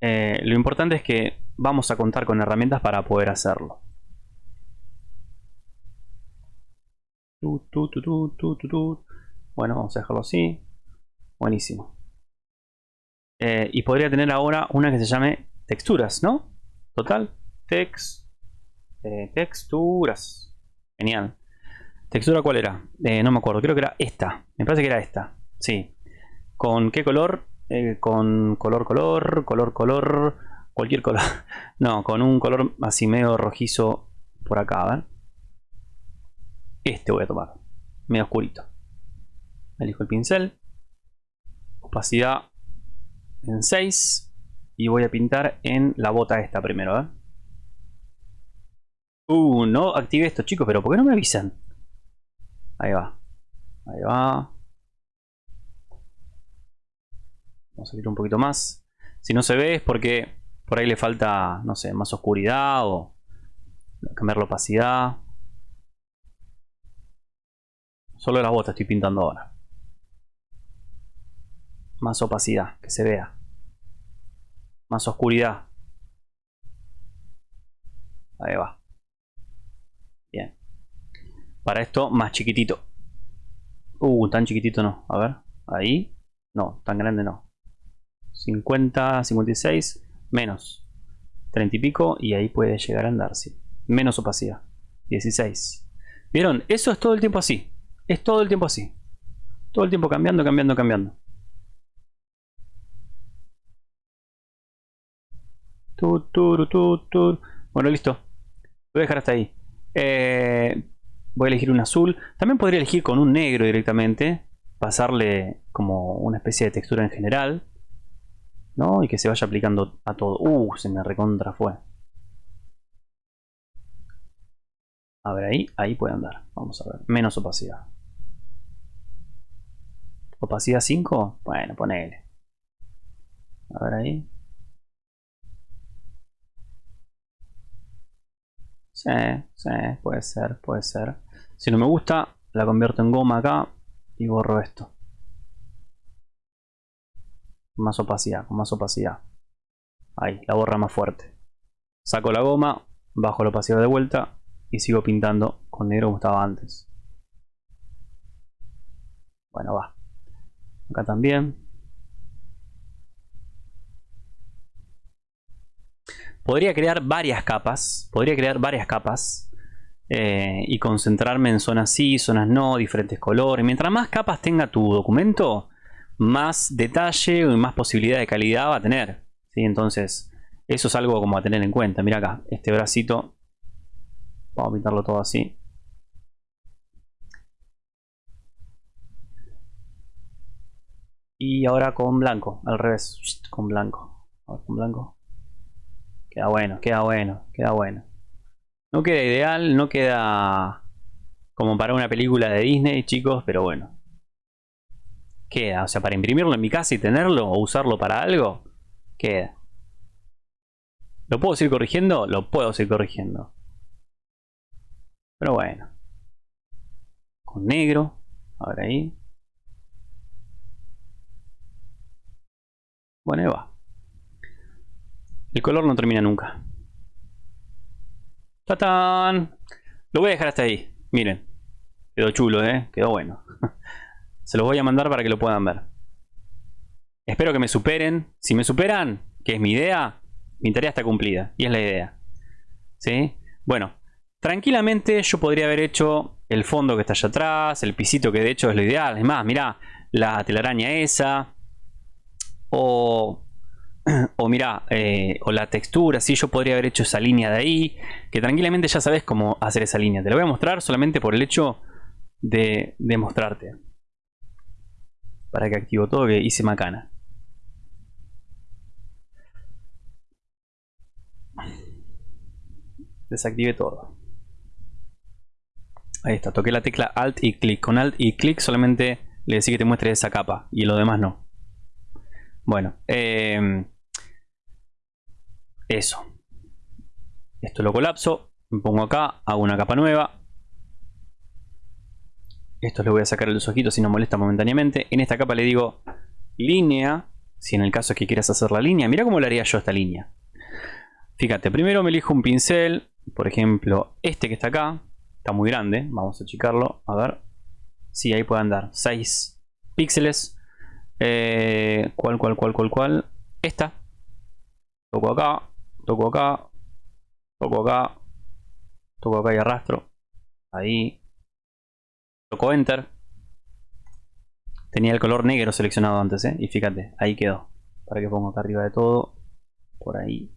Eh, lo importante es que vamos a contar con herramientas para poder hacerlo. bueno, vamos a dejarlo así. Buenísimo. Eh, y podría tener ahora una que se llame texturas, ¿no? Total, text eh, texturas. Genial. ¿Textura cuál era? Eh, no me acuerdo, creo que era esta. Me parece que era esta. Sí. ¿Con qué color? Eh, con color, color, color, color, cualquier color. No, con un color así medio rojizo por acá, a ver. Este voy a tomar. Medio oscurito. Elijo el pincel. Opacidad en 6. Y voy a pintar en la bota esta primero, ¿eh? Uh, no activé esto, chicos, pero ¿por qué no me avisan? Ahí va. Ahí va. Vamos a ir un poquito más. Si no se ve es porque por ahí le falta, no sé, más oscuridad o cambiar la opacidad. Solo las botas estoy pintando ahora. Más opacidad, que se vea. Más oscuridad. Ahí va. Para esto, más chiquitito. Uh, tan chiquitito no. A ver, ahí. No, tan grande no. 50, 56, menos. 30 y pico y ahí puede llegar a andar, sí. Menos opacidad. 16. ¿Vieron? Eso es todo el tiempo así. Es todo el tiempo así. Todo el tiempo cambiando, cambiando, cambiando. Bueno, listo. Lo voy a dejar hasta ahí. Eh, voy a elegir un azul. También podría elegir con un negro directamente. Pasarle como una especie de textura en general. ¿No? Y que se vaya aplicando a todo. Uh, se me recontra fue. A ver, ahí, ahí puede andar. Vamos a ver. Menos opacidad. ¿Opacidad 5? Bueno, ponele. A ver ahí. Sí, sí, puede ser, puede ser. Si no me gusta, la convierto en goma acá y borro esto. Más opacidad, con más opacidad. Ahí, la borra más fuerte. Saco la goma, bajo la opacidad de vuelta y sigo pintando con negro como estaba antes. Bueno, va. Acá también. podría crear varias capas, podría crear varias capas eh, y concentrarme en zonas sí, zonas no, diferentes colores. Mientras más capas tenga tu documento, más detalle y más posibilidad de calidad va a tener. ¿sí? Entonces, eso es algo como a tener en cuenta. Mira acá, este bracito, vamos a pintarlo todo así. Y ahora con blanco, al revés, con blanco. con blanco. Queda bueno, queda bueno, queda bueno. No queda ideal, no queda como para una película de Disney, chicos, pero bueno. Queda, o sea, para imprimirlo en mi casa y tenerlo o usarlo para algo, queda. ¿Lo puedo seguir corrigiendo? Lo puedo seguir corrigiendo. Pero bueno. Con negro. Ahora ahí. Bueno, ahí va. El color no termina nunca. ¡Tatán! Lo voy a dejar hasta ahí. Miren. Quedó chulo, ¿eh? Quedó bueno. Se los voy a mandar para que lo puedan ver. Espero que me superen. Si me superan, que es mi idea, mi tarea está cumplida. Y es la idea. ¿Sí? Bueno, tranquilamente yo podría haber hecho el fondo que está allá atrás, el pisito que de hecho es lo ideal. Es más, mirá, la telaraña esa. O, o mirá, eh, o la textura, sí, yo podría haber hecho esa línea de ahí. Que tranquilamente ya sabes cómo hacer esa línea. Te la voy a mostrar solamente por el hecho de, de mostrarte. Para que activo todo que hice macana. Desactive todo. Ahí está, toqué la tecla Alt y clic. Con Alt y clic solamente le decía que te muestre esa capa y lo demás no. Bueno, em, eso. Esto lo colapso, me pongo acá, hago una capa nueva. Esto le voy a sacar los ojitos si no molesta momentáneamente. En esta capa le digo línea, si en el caso es que quieras hacer la línea. Mira cómo le haría yo esta línea. Fíjate, primero me elijo un pincel, por ejemplo este que está acá. Está muy grande, vamos a achicarlo, a ver. Sí, ahí puede andar. 6 píxeles. Eh, ¿Cuál, cuál, cuál, cuál, cuál? Esta. Toco acá, toco acá, toco acá, toco acá y arrastro. Ahí. Toco Enter. Tenía el color negro seleccionado antes, ¿eh? Y fíjate, ahí quedó. Para que pongo acá arriba de todo. Por ahí.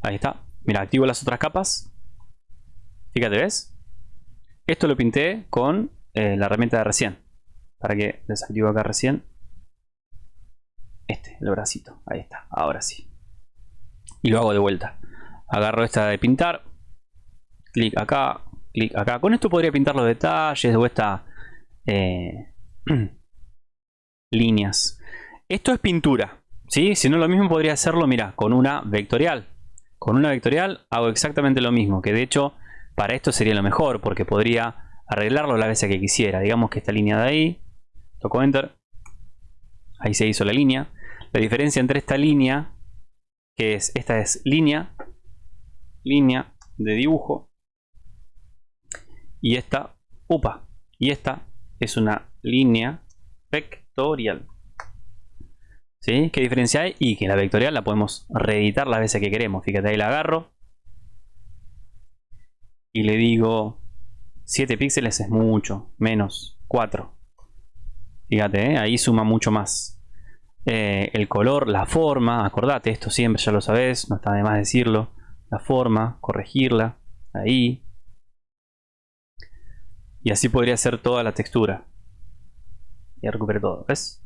Ahí está. Mira, activo las otras capas. Fíjate, ¿ves? Esto lo pinté con eh, la herramienta de recién. Para que desactivo acá recién. Este, el bracito. Ahí está, ahora sí. Y lo hago de vuelta. Agarro esta de pintar. Clic acá, clic acá. Con esto podría pintar los detalles o estas eh, líneas. Esto es pintura. ¿sí? Si no lo mismo podría hacerlo, mira, con una vectorial. Con una vectorial hago exactamente lo mismo. Que de hecho para esto sería lo mejor porque podría arreglarlo la vez que quisiera. Digamos que esta línea de ahí, toco Enter, ahí se hizo la línea. La diferencia entre esta línea, que es, esta es línea, línea de dibujo, y esta, upa, y esta es una línea vectorial. ¿Sí? ¿Qué diferencia hay? Y que la vectorial la podemos reeditar las veces que queremos. Fíjate, ahí la agarro, y le digo 7 píxeles es mucho, menos 4. Fíjate, ¿eh? ahí suma mucho más. Eh, el color, la forma, acordate, esto siempre ya lo sabes, no está de más decirlo. La forma, corregirla, ahí. Y así podría ser toda la textura. Ya recuperé todo, ¿ves?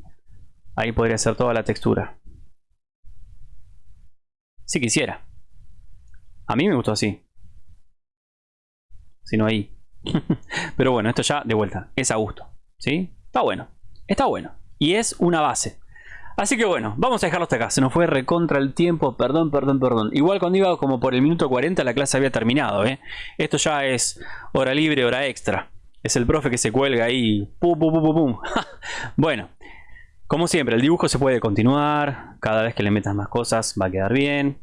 Ahí podría ser toda la textura. Si quisiera. A mí me gustó así sino ahí. Pero bueno, esto ya de vuelta, es a gusto. ¿Sí? Está bueno, está bueno. Y es una base. Así que bueno, vamos a dejarlo hasta acá. Se nos fue recontra el tiempo, perdón, perdón, perdón. Igual cuando iba como por el minuto 40 la clase había terminado. ¿eh? Esto ya es hora libre, hora extra. Es el profe que se cuelga ahí. Pum, pum, pum, pum. bueno, como siempre, el dibujo se puede continuar. Cada vez que le metas más cosas va a quedar bien.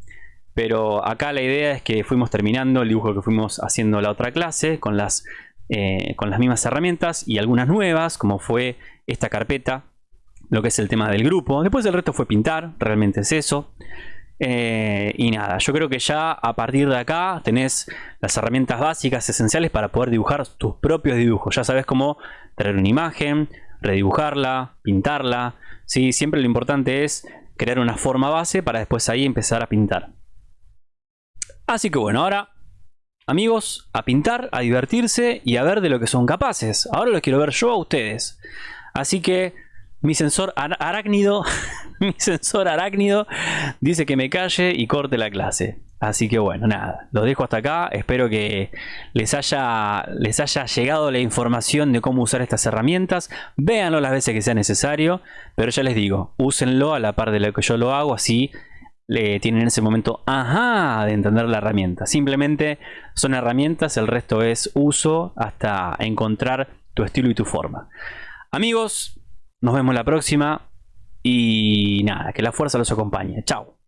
Pero acá la idea es que fuimos terminando el dibujo que fuimos haciendo la otra clase con las, eh, con las mismas herramientas y algunas nuevas, como fue esta carpeta, lo que es el tema del grupo. Después el resto fue pintar, realmente es eso. Eh, y nada, yo creo que ya a partir de acá tenés las herramientas básicas esenciales para poder dibujar tus propios dibujos. Ya sabes cómo traer una imagen, redibujarla, pintarla. ¿sí? Siempre lo importante es crear una forma base para después ahí empezar a pintar. Así que bueno, ahora amigos, a pintar, a divertirse y a ver de lo que son capaces. Ahora los quiero ver yo a ustedes. Así que mi sensor arácnido, mi sensor arácnido dice que me calle y corte la clase. Así que bueno, nada, los dejo hasta acá. Espero que les haya, les haya llegado la información de cómo usar estas herramientas. Véanlo las veces que sea necesario. Pero ya les digo, úsenlo a la par de lo que yo lo hago. Así le tienen ese momento ajá de entender la herramienta. Simplemente son herramientas, el resto es uso hasta encontrar tu estilo y tu forma. Amigos, nos vemos la próxima. y nada, que la fuerza los acompañe. Chao.